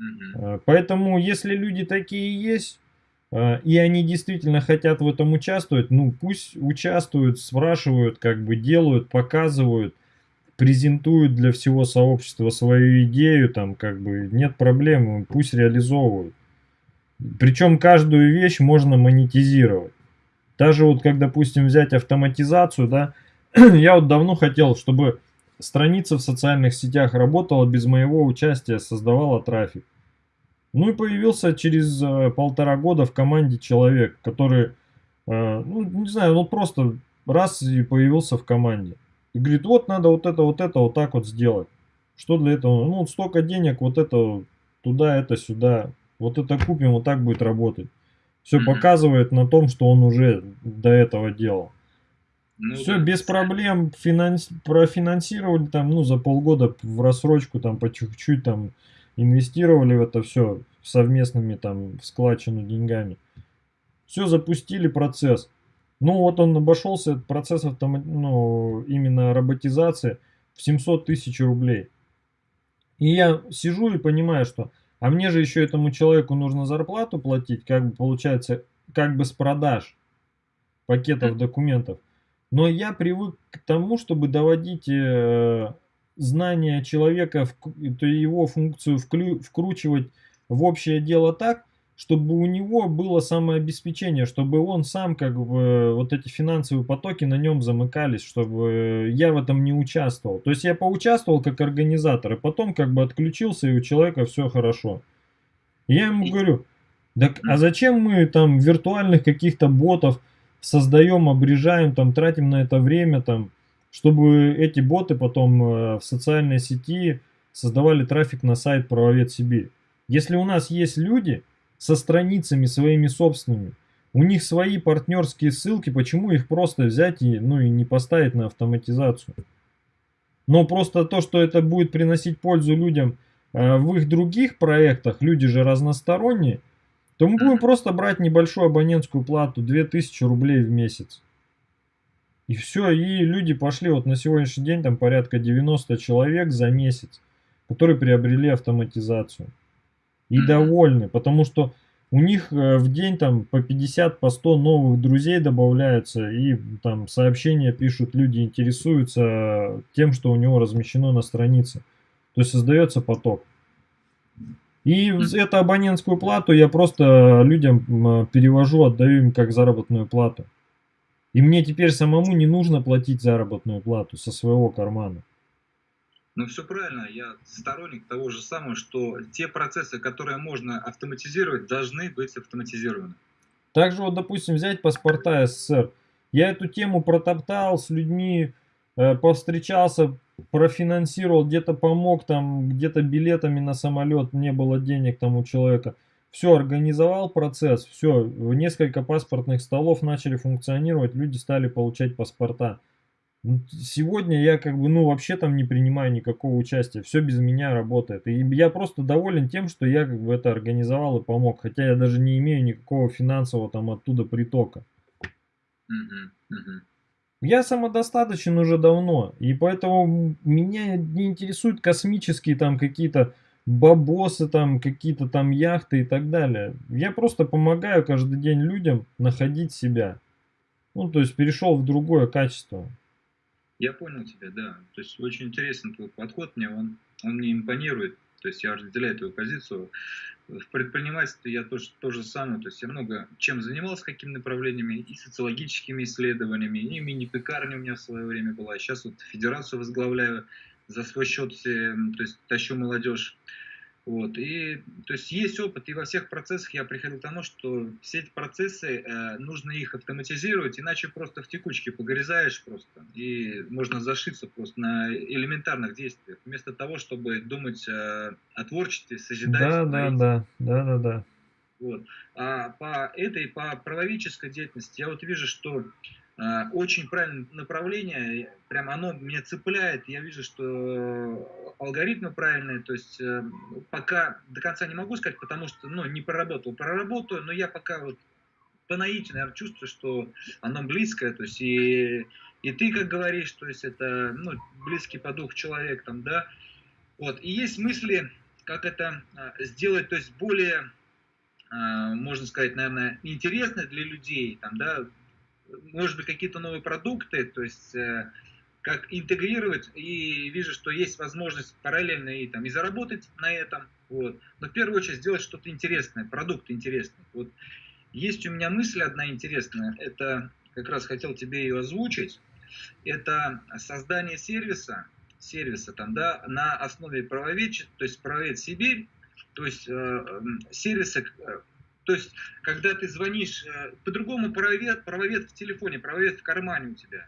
B: Mm-hmm. Поэтому, если люди такие есть, э, и они действительно хотят в этом участвовать, ну пусть участвуют, спрашивают, как бы делают, показывают презентуют для всего сообщества свою идею, там как бы нет проблем, пусть реализовывают. Причем каждую вещь можно монетизировать. Даже вот как, допустим, взять автоматизацию, да, [clears throat] я вот давно хотел, чтобы страница в социальных сетях работала без моего участия, создавала трафик. Ну и появился через э, полтора года в команде человек, который, э, ну не знаю, ну просто раз и появился в команде. И говорит, вот надо вот это, вот это, вот так вот сделать. Что для этого? Ну, вот столько денег, вот это, туда, это, сюда. Вот это купим, вот так будет работать. Все mm-hmm. показывает на том, что он уже до этого делал. Ну, Все да. без проблем финанс... профинансировали там, ну, за полгода в рассрочку там по чуть-чуть там инвестировали в это все совместными там в складчину деньгами. Все запустили процесс. Ну вот он обошелся, процесс автомат, ну, именно роботизации в 700 тысяч рублей. И я сижу и понимаю, что а мне же еще этому человеку нужно зарплату платить, как бы получается, как бы с продаж пакетов документов. Но я привык к тому, чтобы доводить э, знания человека, то его функцию вклю, вкручивать в общее дело так, чтобы у него было самообеспечение, чтобы он сам как бы вот эти финансовые потоки на нем замыкались, чтобы я в этом не участвовал. То есть я поучаствовал как организатор, и потом как бы отключился, и у человека все хорошо. я ему говорю, так а зачем мы там виртуальных каких-то ботов создаем, обрежаем, там тратим на это время, там, чтобы эти боты потом э, в социальной сети создавали трафик на сайт Правовед Сибирь. Если у нас есть люди, со страницами своими собственными. У них свои партнерские ссылки, почему их просто взять и, ну, и не поставить на автоматизацию? Но просто то, что это будет приносить пользу людям э, в их других проектах, люди же разносторонние, то мы будем просто брать небольшую абонентскую плату, 2000 рублей в месяц. И все, и люди пошли, вот на сегодняшний день там порядка 90 человек за месяц, которые приобрели автоматизацию и довольны, потому что у них э, в день там по 50, по 100 новых друзей добавляются, и там сообщения пишут, люди интересуются тем, что у него размещено на странице. То есть создается поток. И эту абонентскую плату я просто людям перевожу, отдаю им как заработную плату. И мне теперь самому не нужно платить заработную плату со своего кармана.
A: Ну, все правильно. Я сторонник того же самого, что те процессы, которые можно автоматизировать, должны быть автоматизированы.
B: Также вот, допустим, взять паспорта СССР. Я эту тему протоптал с людьми, э, повстречался, профинансировал, где-то помог, там, где-то билетами на самолет, не было денег там у человека. Все, организовал процесс, все, несколько паспортных столов начали функционировать, люди стали получать паспорта. Сегодня я как бы, ну, вообще там не принимаю никакого участия, все без меня работает. И я просто доволен тем, что я как бы это организовал и помог, хотя я даже не имею никакого финансового там оттуда притока.
A: Угу, угу.
B: Я самодостаточен уже давно, и поэтому меня не интересуют космические там какие-то бабосы, там какие-то там яхты и так далее. Я просто помогаю каждый день людям находить себя. Ну, то есть перешел в другое качество.
A: Я понял тебя, да. То есть очень интересный твой подход, мне он, он мне импонирует. То есть я разделяю твою позицию. В предпринимательстве я тоже то же самое. То есть я много чем занимался, какими направлениями, и социологическими исследованиями, и мини-пекарня у меня в свое время была. Сейчас вот федерацию возглавляю за свой счет, то есть тащу молодежь вот. И, то есть есть опыт, и во всех процессах я приходил к тому, что все эти процессы, э, нужно их автоматизировать, иначе просто в текучке погрязаешь просто, и можно зашиться просто на элементарных действиях, вместо того, чтобы думать э, о творчестве, созидать.
B: Да, да, да, да, да, да.
A: Вот. А по этой, по правовической деятельности я вот вижу, что очень правильное направление, прям оно меня цепляет, я вижу, что алгоритмы правильные, то есть э, пока до конца не могу сказать, потому что ну, не проработал, проработаю, но я пока вот по наитию, наверное, чувствую, что оно близкое, то есть и, и ты, как говоришь, то есть это ну, близкий по духу человек, там, да, вот, и есть мысли, как это а, сделать, то есть более а, можно сказать, наверное, интересно для людей, там, да, может быть, какие-то новые продукты, то есть э, как интегрировать, и вижу, что есть возможность параллельно и, там, и заработать на этом, вот. но в первую очередь сделать что-то интересное, продукт интересный. Вот. Есть у меня мысль одна интересная, это как раз хотел тебе ее озвучить, это создание сервиса, сервиса там, да, на основе правовед, то есть правовед Сибирь, то есть э, сервиса, э, то есть, когда ты звонишь, э, по-другому правовед, правовед в телефоне, правовед в кармане у тебя.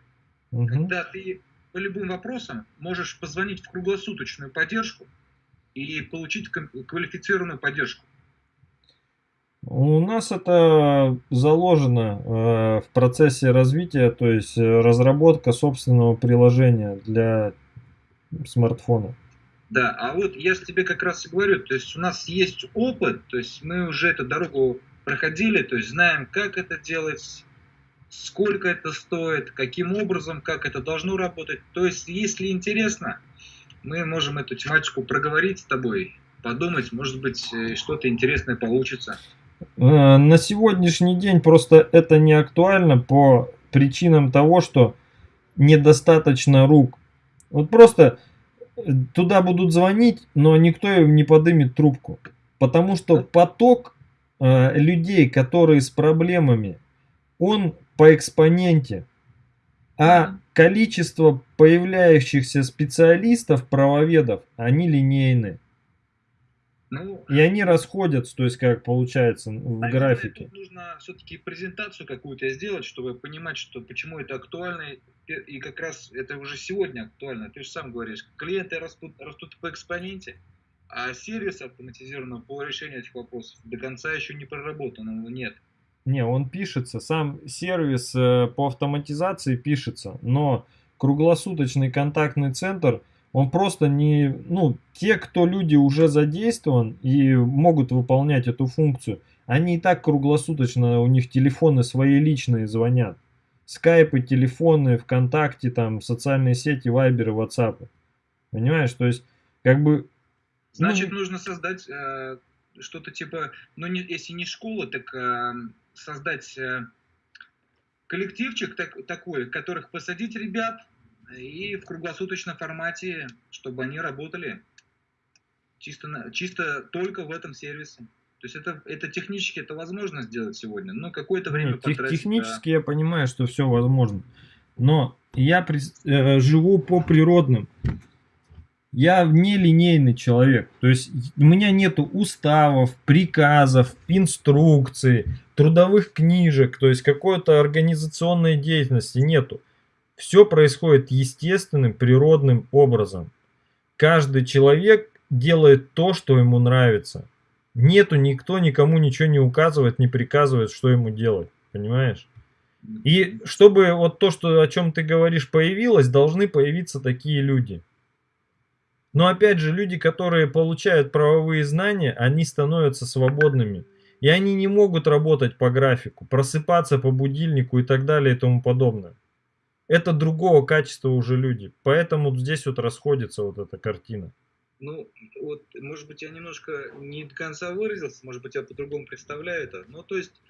A: Угу. Когда ты по любым вопросам можешь позвонить в круглосуточную поддержку и получить квалифицированную поддержку.
B: У нас это заложено э, в процессе развития, то есть э, разработка собственного приложения для смартфона.
A: Да, а вот я же тебе как раз и говорю, то есть у нас есть опыт, то есть мы уже эту дорогу проходили, то есть знаем, как это делать, сколько это стоит, каким образом, как это должно работать. То есть, если интересно, мы можем эту тематику проговорить с тобой, подумать, может быть, э, что-то интересное получится.
B: Э, на сегодняшний день просто это не актуально по причинам того, что недостаточно рук. Вот просто туда будут звонить, но никто им не подымет трубку. Потому что поток э, людей, которые с проблемами, он по экспоненте. А количество появляющихся специалистов, правоведов, они линейны. Ну, и они расходятся, то есть как получается в а графике.
A: Тут нужно все-таки презентацию какую-то сделать, чтобы понимать, что почему это актуально и как раз это уже сегодня актуально. Ты же сам говоришь, клиенты растут, растут по экспоненте, а сервис автоматизированного по решению этих вопросов до конца еще не проработанного нет.
B: Не, он пишется, сам сервис э, по автоматизации пишется, но круглосуточный контактный центр, он просто не, ну, те, кто люди уже задействован и могут выполнять эту функцию, они и так круглосуточно, у них телефоны свои личные звонят скайпы, телефоны, ВКонтакте, там, социальные сети, вайберы, ватсапы. Понимаешь, то есть, как бы...
A: Значит, ну, нужно создать э, что-то типа, ну, не, если не школа, так э, создать э, коллективчик так, такой, которых посадить ребят и в круглосуточном формате, чтобы они работали чисто, чисто только в этом сервисе. То есть это, это технически это возможно сделать сегодня, но какое-то время
B: Тех,
A: потратить.
B: Технически да. я понимаю, что все возможно. Но я при, э, живу по природным. Я нелинейный человек. То есть у меня нету уставов, приказов, инструкций, трудовых книжек, то есть какой-то организационной деятельности нету. Все происходит естественным, природным образом. Каждый человек делает то, что ему нравится. Нету никто никому ничего не указывает, не приказывает, что ему делать. Понимаешь? И чтобы вот то, что, о чем ты говоришь, появилось, должны появиться такие люди. Но опять же, люди, которые получают правовые знания, они становятся свободными. И они не могут работать по графику, просыпаться по будильнику и так далее и тому подобное. Это другого качества уже люди. Поэтому здесь вот расходится вот эта картина.
A: Ну, вот, может быть, я немножко не до конца выразился, может быть, я по-другому представляю это. Ну, то есть,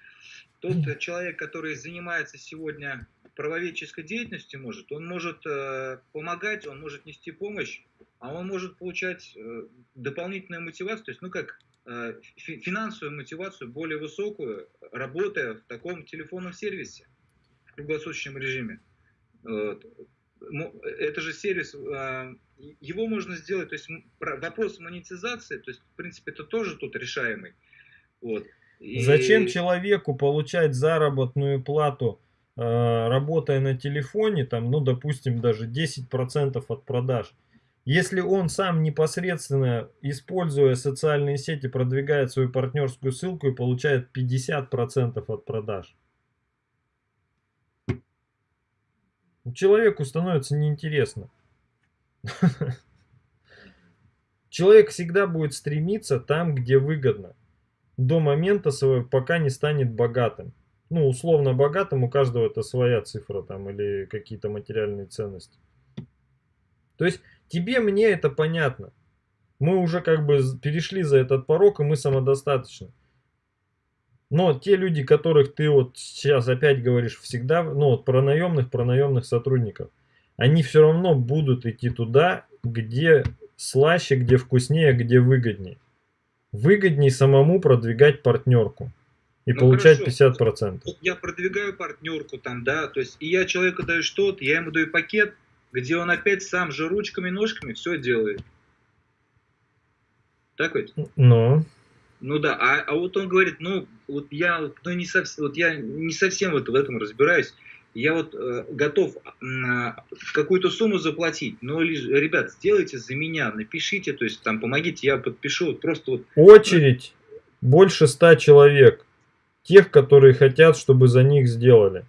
A: тот человек, который занимается сегодня правоведческой деятельностью, может, он может э, помогать, он может нести помощь, а он может получать э, дополнительную мотивацию, то есть, ну, как э, финансовую мотивацию более высокую, работая в таком телефонном сервисе в круглосуточном режиме. Это же сервис а, его можно сделать, то есть вопрос монетизации, то есть в принципе это тоже тут решаемый. Вот.
B: И... Зачем человеку получать заработную плату, э, работая на телефоне, там, ну допустим даже 10% от продаж, если он сам непосредственно, используя социальные сети, продвигает свою партнерскую ссылку и получает 50% от продаж. Человеку становится неинтересно. Человек всегда будет стремиться там, где выгодно. До момента своего, пока не станет богатым. Ну, условно богатым, у каждого это своя цифра там или какие-то материальные ценности. То есть тебе, мне это понятно. Мы уже как бы перешли за этот порог, и мы самодостаточны. Но те люди, которых ты вот сейчас опять говоришь всегда, ну вот про наемных, про наемных сотрудников, они все равно будут идти туда, где слаще, где вкуснее, где выгоднее. Выгоднее самому продвигать партнерку и ну, получать хорошо. 50%.
A: Вот я продвигаю партнерку там, да, то есть и я человеку даю что-то, я ему даю пакет, где он опять сам же ручками, ножками все делает. Так ведь?
B: Ну.
A: Ну да, а, а вот он говорит, ну вот я, ну, не совсем, вот я не совсем вот в этом разбираюсь я вот э, готов э, какую-то сумму заплатить, но, ребят, сделайте за меня, напишите, то есть там помогите, я подпишу, вот просто вот.
B: Очередь больше ста человек, тех, которые хотят, чтобы за них сделали.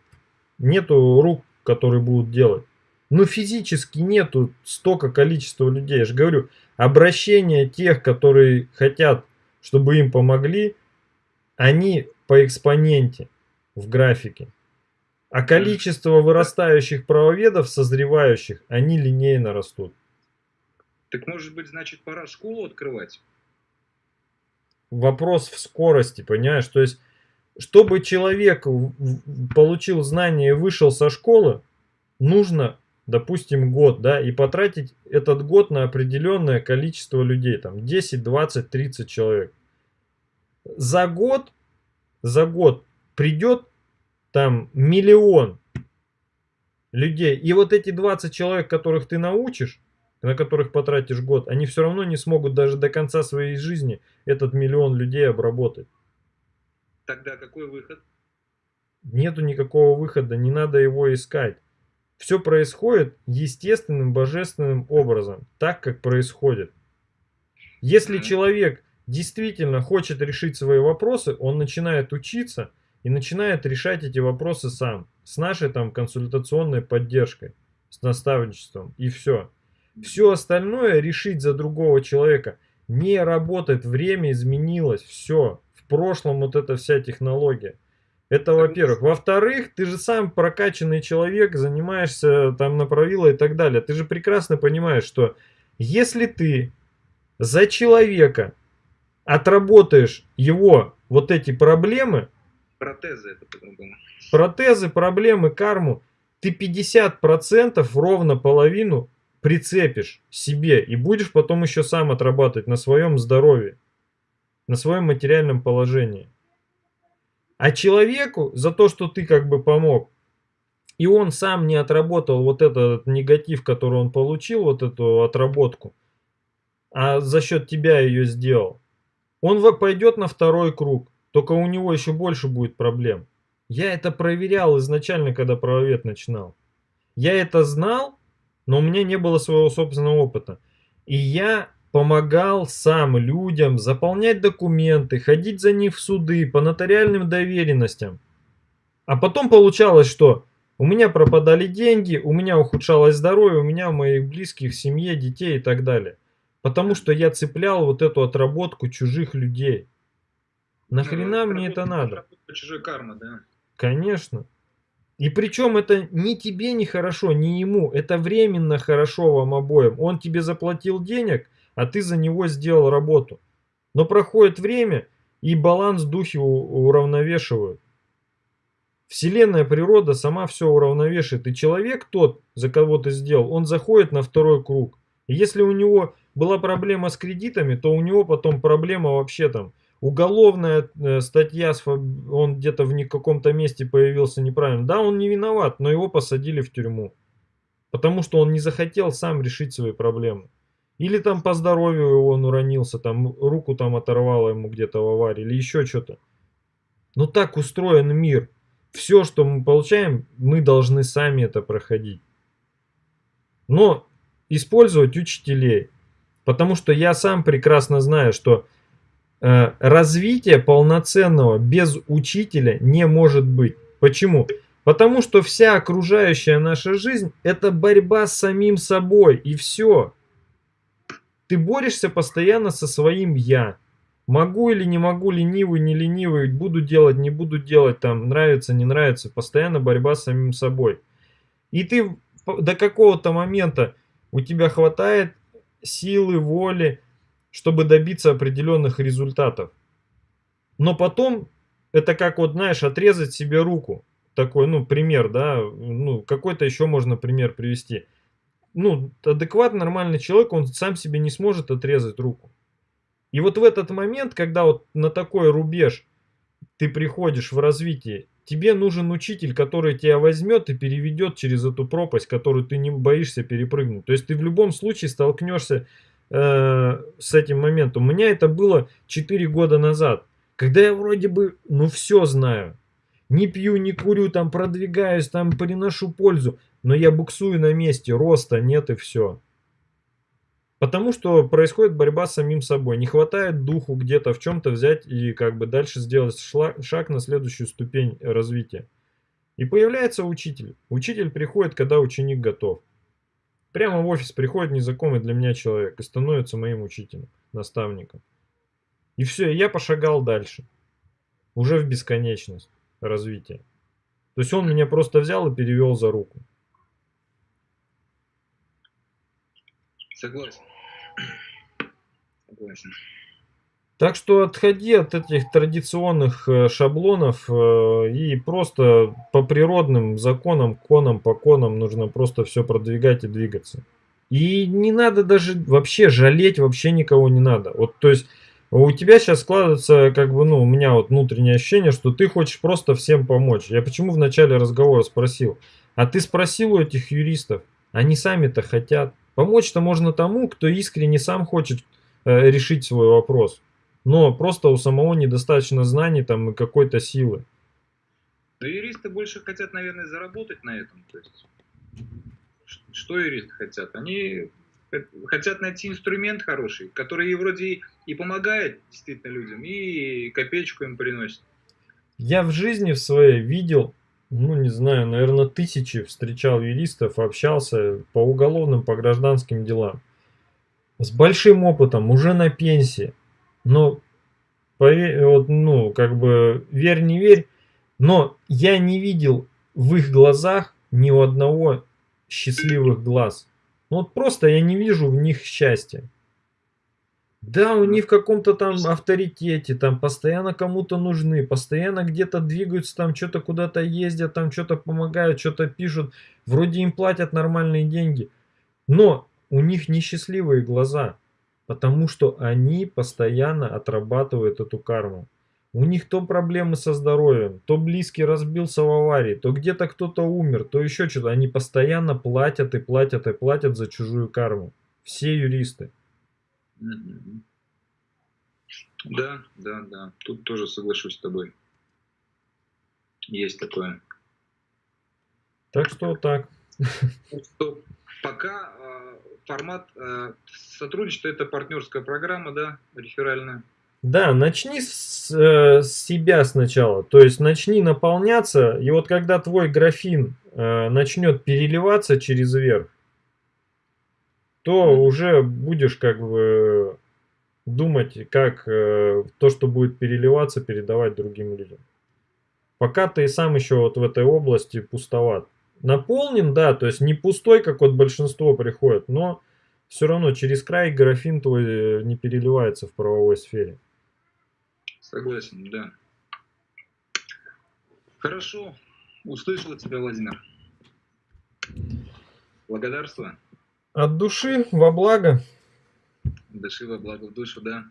B: Нету рук, которые будут делать. Ну, физически нету столько количества людей. Я же говорю, обращение тех, которые хотят, чтобы им помогли, они по экспоненте в графике. А количество вырастающих правоведов, созревающих, они линейно растут.
A: Так может быть, значит, пора школу открывать?
B: Вопрос в скорости, понимаешь? То есть, чтобы человек получил знания и вышел со школы, нужно, допустим, год, да, и потратить этот год на определенное количество людей, там 10, 20, 30 человек. За год, за год придет там миллион людей. И вот эти 20 человек, которых ты научишь, на которых потратишь год, они все равно не смогут даже до конца своей жизни этот миллион людей обработать.
A: Тогда какой выход?
B: Нету никакого выхода, не надо его искать. Все происходит естественным, божественным образом, так как происходит. Если человек действительно хочет решить свои вопросы, он начинает учиться – и начинает решать эти вопросы сам, с нашей там консультационной поддержкой, с наставничеством и все. Все остальное решить за другого человека не работает, время изменилось, все. В прошлом вот эта вся технология. Это во-первых. Во-вторых, ты же сам прокачанный человек, занимаешься там направила и так далее. Ты же прекрасно понимаешь, что если ты за человека отработаешь его вот эти проблемы,
A: Протезы это по-другому.
B: Протезы, проблемы, карму. Ты 50% ровно половину прицепишь себе и будешь потом еще сам отрабатывать на своем здоровье. на своем материальном положении. А человеку за то, что ты как бы помог, и он сам не отработал вот этот негатив, который он получил, вот эту отработку, а за счет тебя ее сделал, он пойдет на второй круг, только у него еще больше будет проблем. Я это проверял изначально, когда правовед начинал. Я это знал, но у меня не было своего собственного опыта. И я помогал сам людям заполнять документы, ходить за них в суды по нотариальным доверенностям. А потом получалось, что у меня пропадали деньги, у меня ухудшалось здоровье, у меня у моих близких, семье, детей и так далее. Потому что я цеплял вот эту отработку чужих людей. Нахрена ну, мне это надо?
A: Чужой карма, да?
B: Конечно. И причем это ни тебе не хорошо, ни ему. Это временно хорошо вам обоим. Он тебе заплатил денег, а ты за него сделал работу. Но проходит время, и баланс духи уравновешивают. Вселенная природа сама все уравновешивает. И человек тот, за кого ты сделал, он заходит на второй круг. И если у него была проблема с кредитами, то у него потом проблема вообще там. Уголовная э, статья, он где-то в каком-то месте появился неправильно. Да, он не виноват, но его посадили в тюрьму. Потому что он не захотел сам решить свои проблемы. Или там по здоровью он уронился, там руку там оторвало ему где-то в аварии, или еще что-то. Ну так устроен мир. Все, что мы получаем, мы должны сами это проходить. Но использовать учителей. Потому что я сам прекрасно знаю, что э, развитие полноценного без учителя не может быть. Почему? Потому что вся окружающая наша жизнь это борьба с самим собой и все. Ты борешься постоянно со своим «я». Могу или не могу, ленивый, не ленивый, буду делать, не буду делать, там, нравится, не нравится. Постоянно борьба с самим собой. И ты до какого-то момента у тебя хватает силы, воли, чтобы добиться определенных результатов. Но потом, это как вот, знаешь, отрезать себе руку. Такой, ну, пример, да, ну, какой-то еще можно пример привести ну, адекватный, нормальный человек, он сам себе не сможет отрезать руку. И вот в этот момент, когда вот на такой рубеж ты приходишь в развитие, тебе нужен учитель, который тебя возьмет и переведет через эту пропасть, которую ты не боишься перепрыгнуть. То есть ты в любом случае столкнешься э, с этим моментом. У меня это было 4 года назад, когда я вроде бы, ну все знаю. Не пью, не курю, там продвигаюсь, там приношу пользу. Но я буксую на месте, роста нет и все. Потому что происходит борьба с самим собой. Не хватает духу где-то в чем-то взять и как бы дальше сделать шаг на следующую ступень развития. И появляется учитель. Учитель приходит, когда ученик готов. Прямо в офис приходит незнакомый для меня человек и становится моим учителем, наставником. И все, я пошагал дальше. Уже в бесконечность развития. То есть он меня просто взял и перевел за руку.
A: Согласен. [clears throat] Согласен.
B: Так что отходи от этих традиционных э, шаблонов э, и просто по природным законам, конам, по конам нужно просто все продвигать и двигаться. И не надо даже вообще жалеть, вообще никого не надо. Вот, то есть у тебя сейчас складывается, как бы, ну, у меня вот внутреннее ощущение, что ты хочешь просто всем помочь. Я почему в начале разговора спросил? А ты спросил у этих юристов, они сами-то хотят. Помочь-то можно тому, кто искренне сам хочет э, решить свой вопрос. Но просто у самого недостаточно знаний там и какой-то силы.
A: Но юристы больше хотят, наверное, заработать на этом. То есть, что юристы хотят? Они хотят найти инструмент хороший, который вроде и помогает действительно людям, и копеечку им приносит.
B: Я в жизни в своей видел ну не знаю, наверное, тысячи встречал юристов, общался по уголовным, по гражданским делам. С большим опытом, уже на пенсии. Но, поверь, вот, ну, как бы, верь, не верь, но я не видел в их глазах ни у одного счастливых глаз. Ну, вот просто я не вижу в них счастья. Да, у них в каком-то там авторитете, там постоянно кому-то нужны, постоянно где-то двигаются, там что-то куда-то ездят, там что-то помогают, что-то пишут. Вроде им платят нормальные деньги. Но у них несчастливые глаза. Потому что они постоянно отрабатывают эту карму. У них то проблемы со здоровьем, то близкий разбился в аварии, то где-то кто-то умер, то еще что-то. Они постоянно платят и платят и платят за чужую карму. Все юристы.
A: Да, да, да. Тут тоже соглашусь с тобой. Есть такое.
B: Так что так.
A: Что пока э, формат э, сотрудничества это партнерская программа, да, реферальная.
B: Да, начни с, э, с себя сначала. То есть начни наполняться, и вот когда твой графин э, начнет переливаться через верх, то уже будешь как бы думать, как э, то, что будет переливаться, передавать другим людям. Пока ты сам еще вот в этой области пустоват. Наполнен, да, то есть не пустой, как вот большинство приходит, но все равно через край графин твой э, не переливается в правовой сфере.
A: Согласен, да. Хорошо. Услышал тебя, Владимир. Благодарствую.
B: От души во благо.
A: Души во благо в душу, да.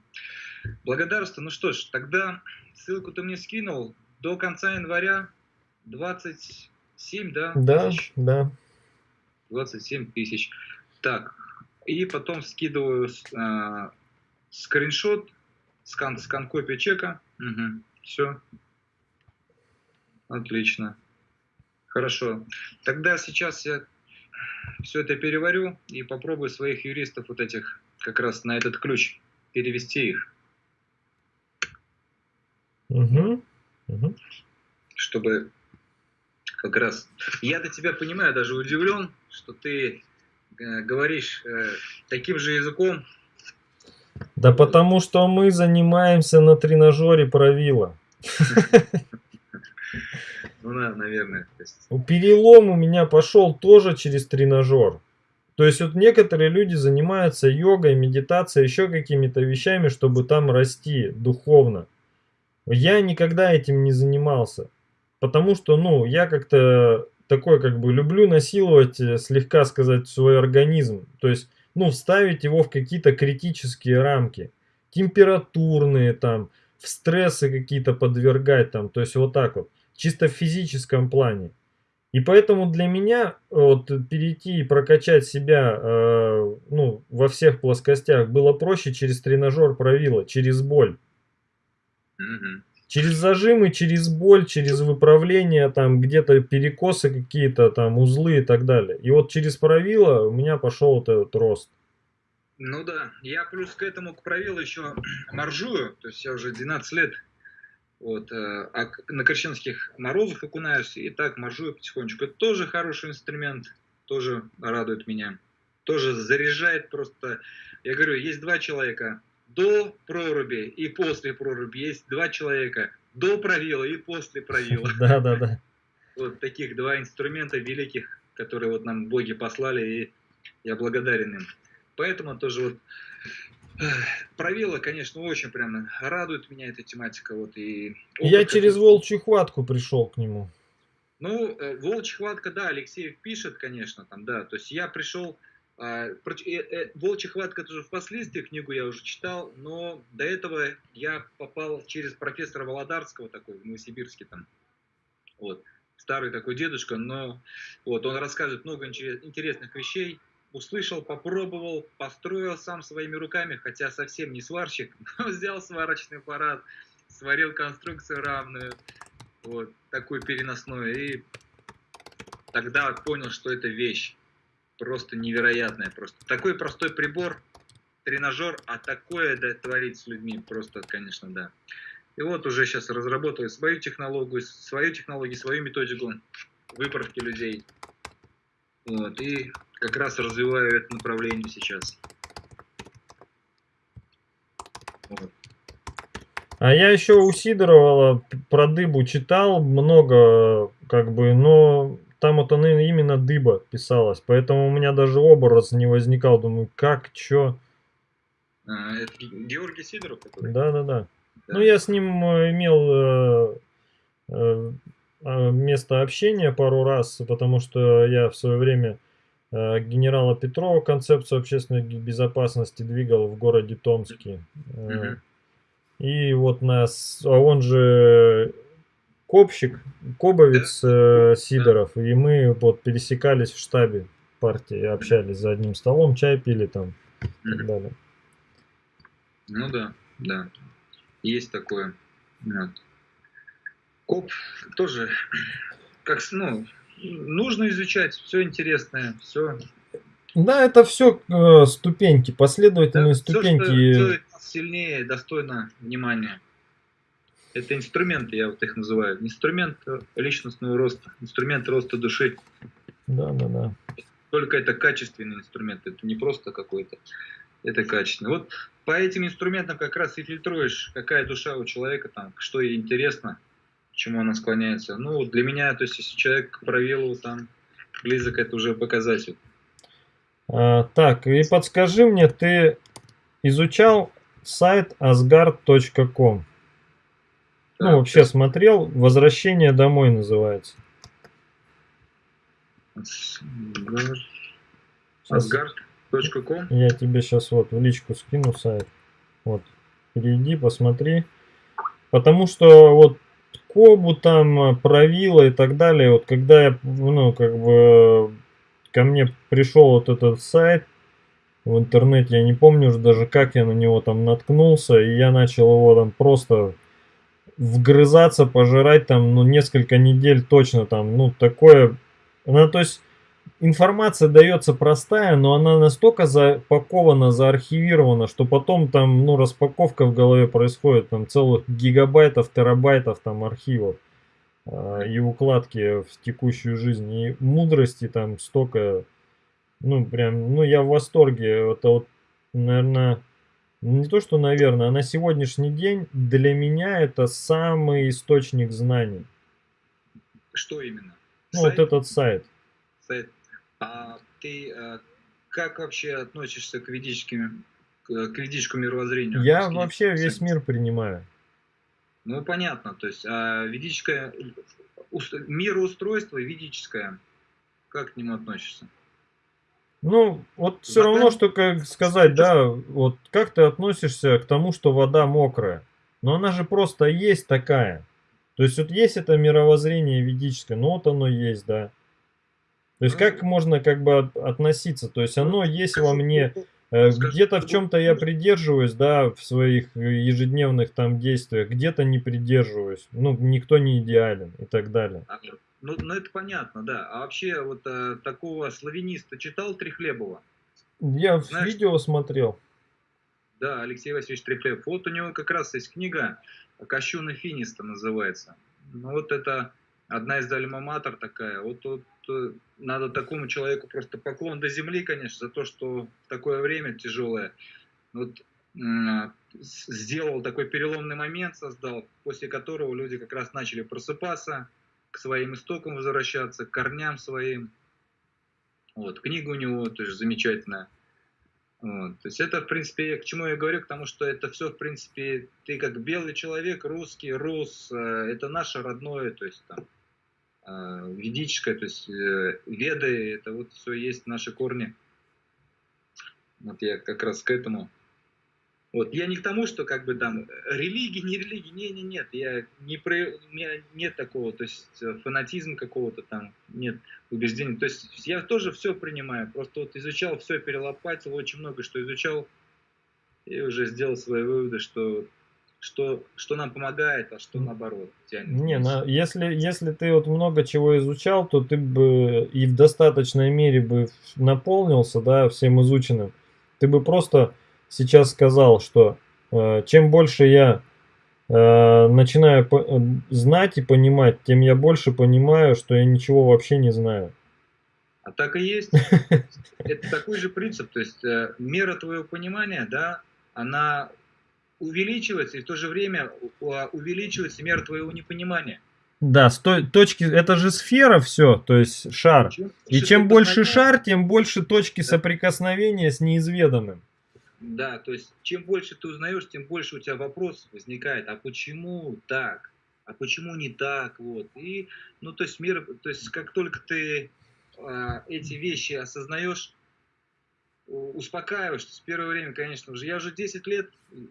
A: Благодарствую. Ну что ж, тогда ссылку ты мне скинул. До конца января 27, да?
B: Да, тысяч? да.
A: 27 тысяч. Так, и потом скидываю э, скриншот Скан, скан копия чека. Угу. Все. Отлично. Хорошо. Тогда сейчас я все это переварю и попробую своих юристов вот этих как раз на этот ключ перевести их.
B: Угу. Угу.
A: Чтобы как раз... Я до тебя понимаю, даже удивлен, что ты э, говоришь э, таким же языком,
B: да потому что мы занимаемся на тренажере правила. [laughs]
A: Ну наверное.
B: Перелом у меня пошел тоже через тренажер. То есть вот некоторые люди занимаются йогой, медитацией, еще какими-то вещами, чтобы там расти духовно. Я никогда этим не занимался. Потому что, ну, я как-то такой, как бы, люблю насиловать, э, слегка сказать, свой организм. То есть ну, вставить его в какие-то критические рамки. Температурные там, в стрессы какие-то подвергать там, то есть вот так вот, чисто в физическом плане. И поэтому для меня вот, перейти и прокачать себя э, ну, во всех плоскостях было проще через тренажер правила, через боль. Через зажимы, через боль, через выправление, там где-то перекосы какие-то, там узлы и так далее. И вот через правило у меня пошел вот этот рост.
A: Ну да, я плюс к этому к правилу еще [clears throat] моржую, то есть я уже 12 лет вот, э, а на крещенских морозах окунаюсь, и так моржую потихонечку. Это тоже хороший инструмент, тоже радует меня, тоже заряжает просто. Я говорю, есть два человека, до проруби и после проруби есть два человека. До правила и после правила. [laughs]
B: Да, да, да.
A: Вот таких два инструмента великих, которые вот нам боги послали, и я благодарен им. Поэтому тоже вот правила, конечно, очень прям радует меня эта тематика. Вот, и
B: я через волчью хватку пришел к нему.
A: Ну, э, волчья хватка, да, Алексеев пишет, конечно, там, да. То есть я пришел а, э, э, Волчья хватка тоже впоследствии, книгу я уже читал, но до этого я попал через профессора Володарского, такой в Новосибирске там, вот, старый такой дедушка, но вот он рассказывает много интересных вещей, услышал, попробовал, построил сам своими руками, хотя совсем не сварщик, [laughs] но взял сварочный аппарат, сварил конструкцию равную, вот, такую переносную, и тогда понял, что это вещь просто невероятное. Просто такой простой прибор, тренажер, а такое да, творить с людьми просто, конечно, да. И вот уже сейчас разработал свою технологию, свою технологию, свою методику выправки людей. Вот, и как раз развиваю это направление сейчас.
B: Вот. А я еще у Сидорова про дыбу читал много, как бы, но там вот она именно дыба писалась, поэтому у меня даже образ не возникал. Думаю, как, чё?
A: А, это Георгий Сидоров который?
B: Да, да, да. Ну, я с ним э, имел э, э, а, место общения пару раз, потому что я в свое время э, генерала Петрова концепцию общественной безопасности двигал в городе Томске. Э, и вот нас, а он же Копщик, Кобовец э, Сидоров, и мы вот пересекались в штабе партии, общались за одним столом, чай пили там и так далее.
A: Ну да, да, есть такое. Вот. Коп тоже, как, ну, нужно изучать, все интересное, все.
B: Да, это все э, ступеньки, последовательные
A: да,
B: ступеньки.
A: Все, что делает нас сильнее, достойно внимания. Это инструменты, я вот их называю. Инструмент личностного роста, инструмент роста души.
B: Да, да, да.
A: Только это качественный инструмент, это не просто какой-то, это качественный. Вот по этим инструментам как раз и фильтруешь, какая душа у человека, там, что ей интересно, к чему она склоняется. Ну, для меня, то есть, если человек к правилу там близок, это уже показатель.
B: А, так, и подскажи мне, ты изучал сайт asgard.com? Ну, вообще смотрел. Возвращение домой называется.
A: Asgard.com
B: Я тебе сейчас вот в личку скину сайт. Вот. Перейди, посмотри. Потому что вот Кобу там, Правила и так далее, вот когда я, ну, как бы, ко мне пришел вот этот сайт в интернете, я не помню уже даже, как я на него там наткнулся, и я начал его там просто вгрызаться, пожирать там, ну, несколько недель точно там, ну, такое, она, то есть, информация дается простая, но она настолько запакована, заархивирована, что потом там, ну, распаковка в голове происходит, там, целых гигабайтов, терабайтов там архивов э, и укладки в текущую жизнь, и мудрости там столько, ну, прям, ну, я в восторге, это вот, наверное, не то, что, наверное, а на сегодняшний день для меня это самый источник знаний.
A: Что именно?
B: Ну, сайт? вот этот сайт.
A: Сайт. А ты а, как вообще относишься к ведическим, к ведическому мировоззрению?
B: Я вообще весь мир принимаю.
A: Ну, понятно. То есть, а ведическое мироустройство ведическое, как к нему относишься?
B: Ну, вот все равно, что как сказать, да, вот как ты относишься к тому, что вода мокрая? Но она же просто есть такая. То есть вот есть это мировоззрение ведическое, ну вот оно есть, да. То есть как можно как бы относиться? То есть оно есть во мне, э, где-то в чем-то я придерживаюсь, да, в своих ежедневных там действиях, где-то не придерживаюсь. Ну, никто не идеален и так далее.
A: Ну, ну это понятно, да. А вообще вот а, такого славяниста читал Трихлебова?
B: Я Знаешь, видео смотрел.
A: Да, Алексей Васильевич Трихлебов. Вот у него как раз есть книга «Кощуна Финиста» называется. Ну вот это одна из альма-матер такая. Вот, вот э, надо такому человеку просто поклон до земли, конечно, за то, что в такое время тяжелое вот, сделал такой переломный момент, создал, после которого люди как раз начали просыпаться, к своим истокам возвращаться, к корням своим. Вот, книга у него тоже замечательная. Вот, то есть это, в принципе, к чему я говорю, к тому, что это все, в принципе, ты как белый человек, русский, рус, э, это наше родное, то есть там, э, ведическое, то есть э, веды, это вот все есть наши корни. Вот я как раз к этому вот. Я не к тому, что как бы там религия, не религия, не, не, нет, я не про, у меня нет такого, то есть э, фанатизм какого-то там, нет убеждений. То есть я тоже все принимаю, просто вот изучал все, перелопатил, очень много что изучал, и уже сделал свои выводы, что что, что нам помогает, а что наоборот
B: тянет. Не, на, если, если ты вот много чего изучал, то ты бы и в достаточной мере бы наполнился, да, всем изученным. Ты бы просто сейчас сказал, что э, чем больше я э, начинаю по э, знать и понимать, тем я больше понимаю, что я ничего вообще не знаю.
A: А так и есть. [laughs] Это такой же принцип. То есть э, мера твоего понимания, да, она увеличивается, и в то же время увеличивается мера твоего непонимания.
B: Да, с той точки, это же сфера все, то есть шар. Чем и чем больше шар, тем больше точки да. соприкосновения с неизведанным.
A: Да, то есть чем больше ты узнаешь, тем больше у тебя вопрос возникает, а почему так, а почему не так, вот. И, ну, то есть мир, то есть как только ты э, эти вещи осознаешь, успокаиваешься. С первого время, конечно же, я уже 10 лет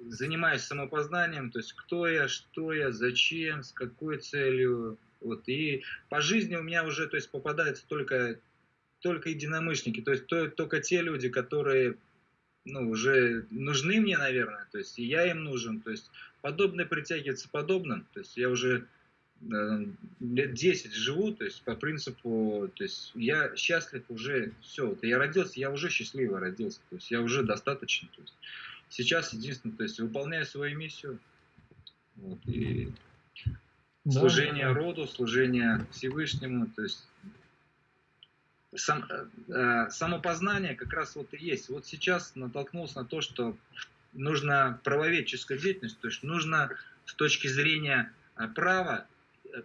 A: занимаюсь самопознанием, то есть кто я, что я, зачем, с какой целью. Вот. И по жизни у меня уже то есть, попадаются только, только единомышленники, то есть то, только те люди, которые ну, уже нужны мне, наверное, то есть и я им нужен, то есть подобное притягивается подобным, то есть я уже лет 10 живу, то есть по принципу, то есть я счастлив уже, все, вот я родился, я уже счастливо родился, то есть я уже достаточно, то есть сейчас единственное, то есть выполняю свою миссию, вот, и да. служение роду, служение Всевышнему, то есть сам, э, э, самопознание как раз вот и есть. Вот сейчас натолкнулся на то, что нужно правоведческая деятельность, то есть нужно с точки зрения э, права, э,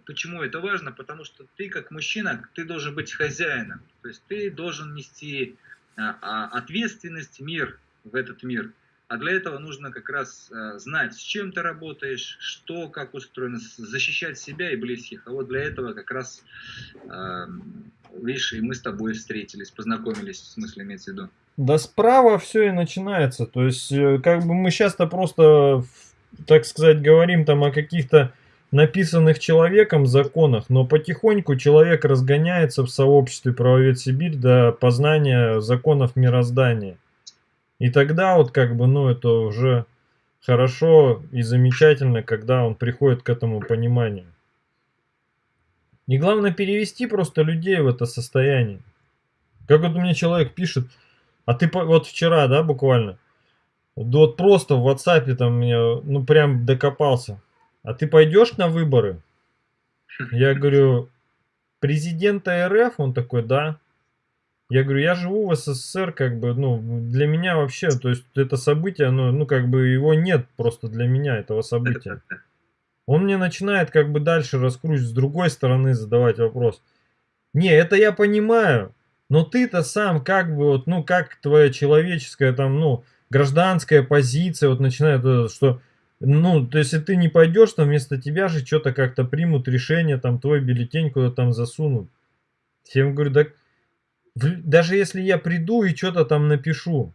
A: почему это важно? Потому что ты как мужчина, ты должен быть хозяином, то есть ты должен нести а, ответственность, мир в этот мир. А для этого нужно как раз знать, с чем ты работаешь, что, как устроено, защищать себя и близких. А вот для этого как раз видишь, и мы с тобой встретились, познакомились, в смысле имеется в виду.
B: Да справа все и начинается. То есть, э, как бы мы часто просто, так сказать, говорим там о каких-то написанных человеком законах, но потихоньку человек разгоняется в сообществе правовед Сибирь до познания законов мироздания. И тогда вот как бы, ну это уже хорошо и замечательно, когда он приходит к этому пониманию. И главное перевести просто людей в это состояние. Как вот мне человек пишет, а ты вот вчера, да, буквально, вот просто в WhatsApp там меня, ну прям докопался. А ты пойдешь на выборы? [laughs] Я говорю, президента РФ? Он такой, да. Я говорю, я живу в СССР, как бы, ну, для меня вообще, то есть это событие, ну, ну, как бы его нет просто для меня, этого события. [laughs] Он мне начинает как бы дальше раскручивать, с другой стороны задавать вопрос. Не, это я понимаю, но ты-то сам как бы вот, ну как твоя человеческая там, ну, гражданская позиция вот начинает, что, ну, то если ты не пойдешь, там вместо тебя же что-то как-то примут решение, там твой бюллетень куда-то там засунут. Я ему говорю, да, даже если я приду и что-то там напишу,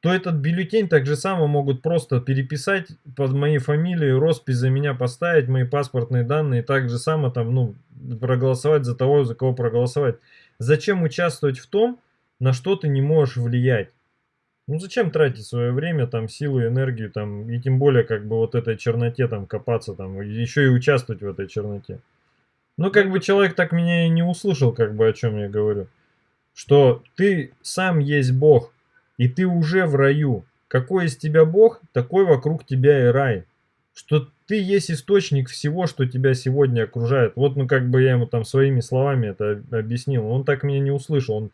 B: то этот бюллетень так же само могут просто переписать под моей фамилией, роспись за меня поставить, мои паспортные данные, так же само там, ну, проголосовать за того, за кого проголосовать. Зачем участвовать в том, на что ты не можешь влиять? Ну зачем тратить свое время, там, силу, энергию, там, и тем более, как бы, вот этой черноте, там, копаться, там, еще и участвовать в этой черноте. Ну, как бы, человек так меня и не услышал, как бы, о чем я говорю. Что ты сам есть Бог, и ты уже в раю. Какой из тебя Бог, такой вокруг тебя и рай. Что ты есть источник всего, что тебя сегодня окружает. Вот, ну, как бы я ему там своими словами это объяснил. Он так меня не услышал. Он,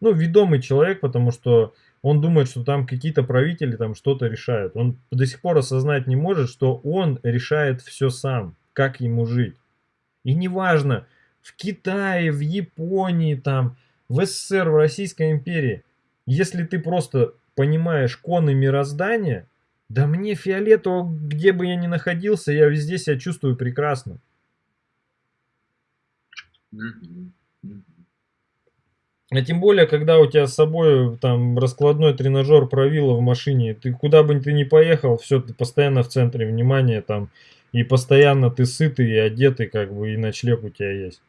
B: ну, ведомый человек, потому что он думает, что там какие-то правители там что-то решают. Он до сих пор осознать не может, что он решает все сам, как ему жить. И неважно, в Китае, в Японии, там, в СССР, в Российской империи. Если ты просто понимаешь коны мироздания, да мне фиолетово, где бы я ни находился, я везде себя чувствую прекрасно. А тем более, когда у тебя с собой там раскладной тренажер правила в машине, ты куда бы ты ни поехал, все, ты постоянно в центре внимания там, и постоянно ты сытый и одетый, как бы, и ночлег у тебя есть.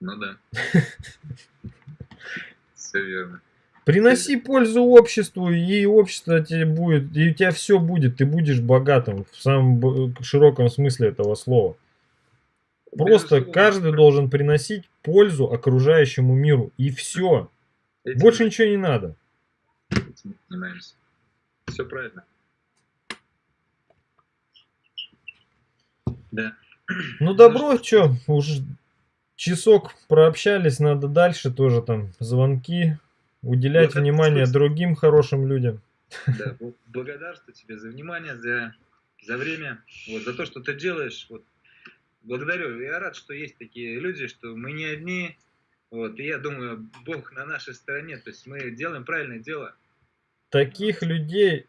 A: Ну да. [laughs] Все верно.
B: Приноси пользу обществу, и общество тебе будет, и у тебя все будет, ты будешь богатым в самом широком смысле этого слова. Просто каждый должен приносить пользу окружающему миру, и все. Этим Больше ничего не надо.
A: Этим занимаемся. Все правильно. Да.
B: Ну добро, что, уже часок прообщались, надо дальше тоже там звонки, уделять вот внимание другим хорошим людям.
A: Да, благодарствую тебе за внимание, за, за время, вот, за то, что ты делаешь. Вот, благодарю. Я рад, что есть такие люди, что мы не одни. Вот, и я думаю, Бог на нашей стороне. То есть мы делаем правильное дело.
B: Таких людей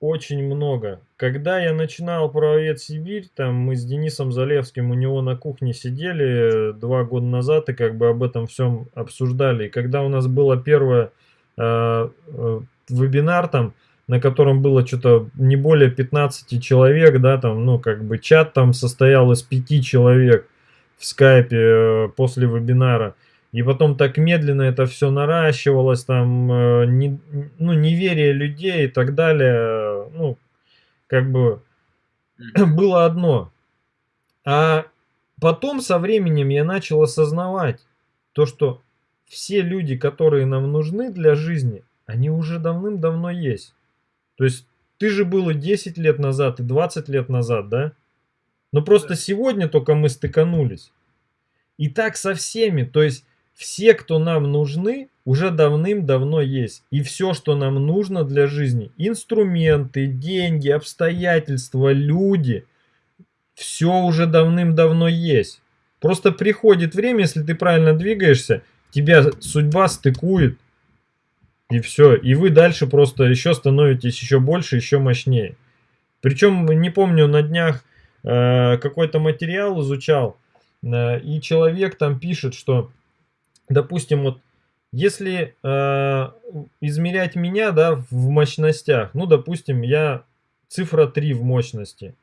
B: очень много. Когда я начинал правовед Сибирь, там мы с Денисом Залевским у него на кухне сидели два года назад и как бы об этом всем обсуждали. И когда у нас было первое э, э, вебинар там, на котором было что-то не более 15 человек, да, там, ну, как бы чат там состоял из 5 человек в скайпе э, после вебинара. И потом так медленно это все наращивалось, там, э, не, ну, неверие людей и так далее, ну, как бы [clears throat] было одно. А потом со временем я начал осознавать то, что все люди, которые нам нужны для жизни, они уже давным-давно есть. То есть ты же был и 10 лет назад, и 20 лет назад, да? Но просто сегодня только мы стыканулись. И так со всеми. То есть все, кто нам нужны, уже давным-давно есть. И все, что нам нужно для жизни, инструменты, деньги, обстоятельства, люди, все уже давным-давно есть. Просто приходит время, если ты правильно двигаешься, тебя судьба стыкует, и все. И вы дальше просто еще становитесь еще больше, еще мощнее. Причем, не помню, на днях э, какой-то материал изучал, э, и человек там пишет, что допустим, вот если э, измерять меня, да, в мощностях, ну, допустим, я цифра 3 в мощности,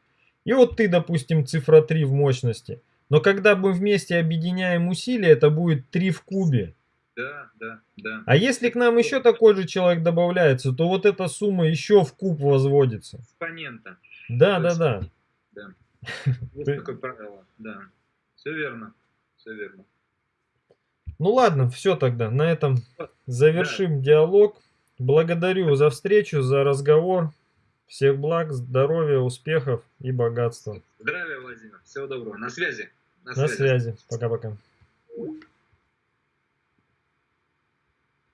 B: и вот ты, допустим, цифра 3 в мощности, но когда мы вместе объединяем усилия, это будет 3 в кубе.
A: Да, да, да.
B: А если к нам еще такой же человек добавляется, то вот эта сумма еще в куб возводится.
A: Экспонента.
B: Да, да, да.
A: Да. Есть [laughs] такое правило, да. Все верно, все верно.
B: Ну ладно, все тогда. На этом завершим диалог. Благодарю за встречу, за разговор. Всех благ, здоровья, успехов и богатства.
A: Здравия, Владимир. Всего доброго. На связи.
B: На связи. Пока-пока.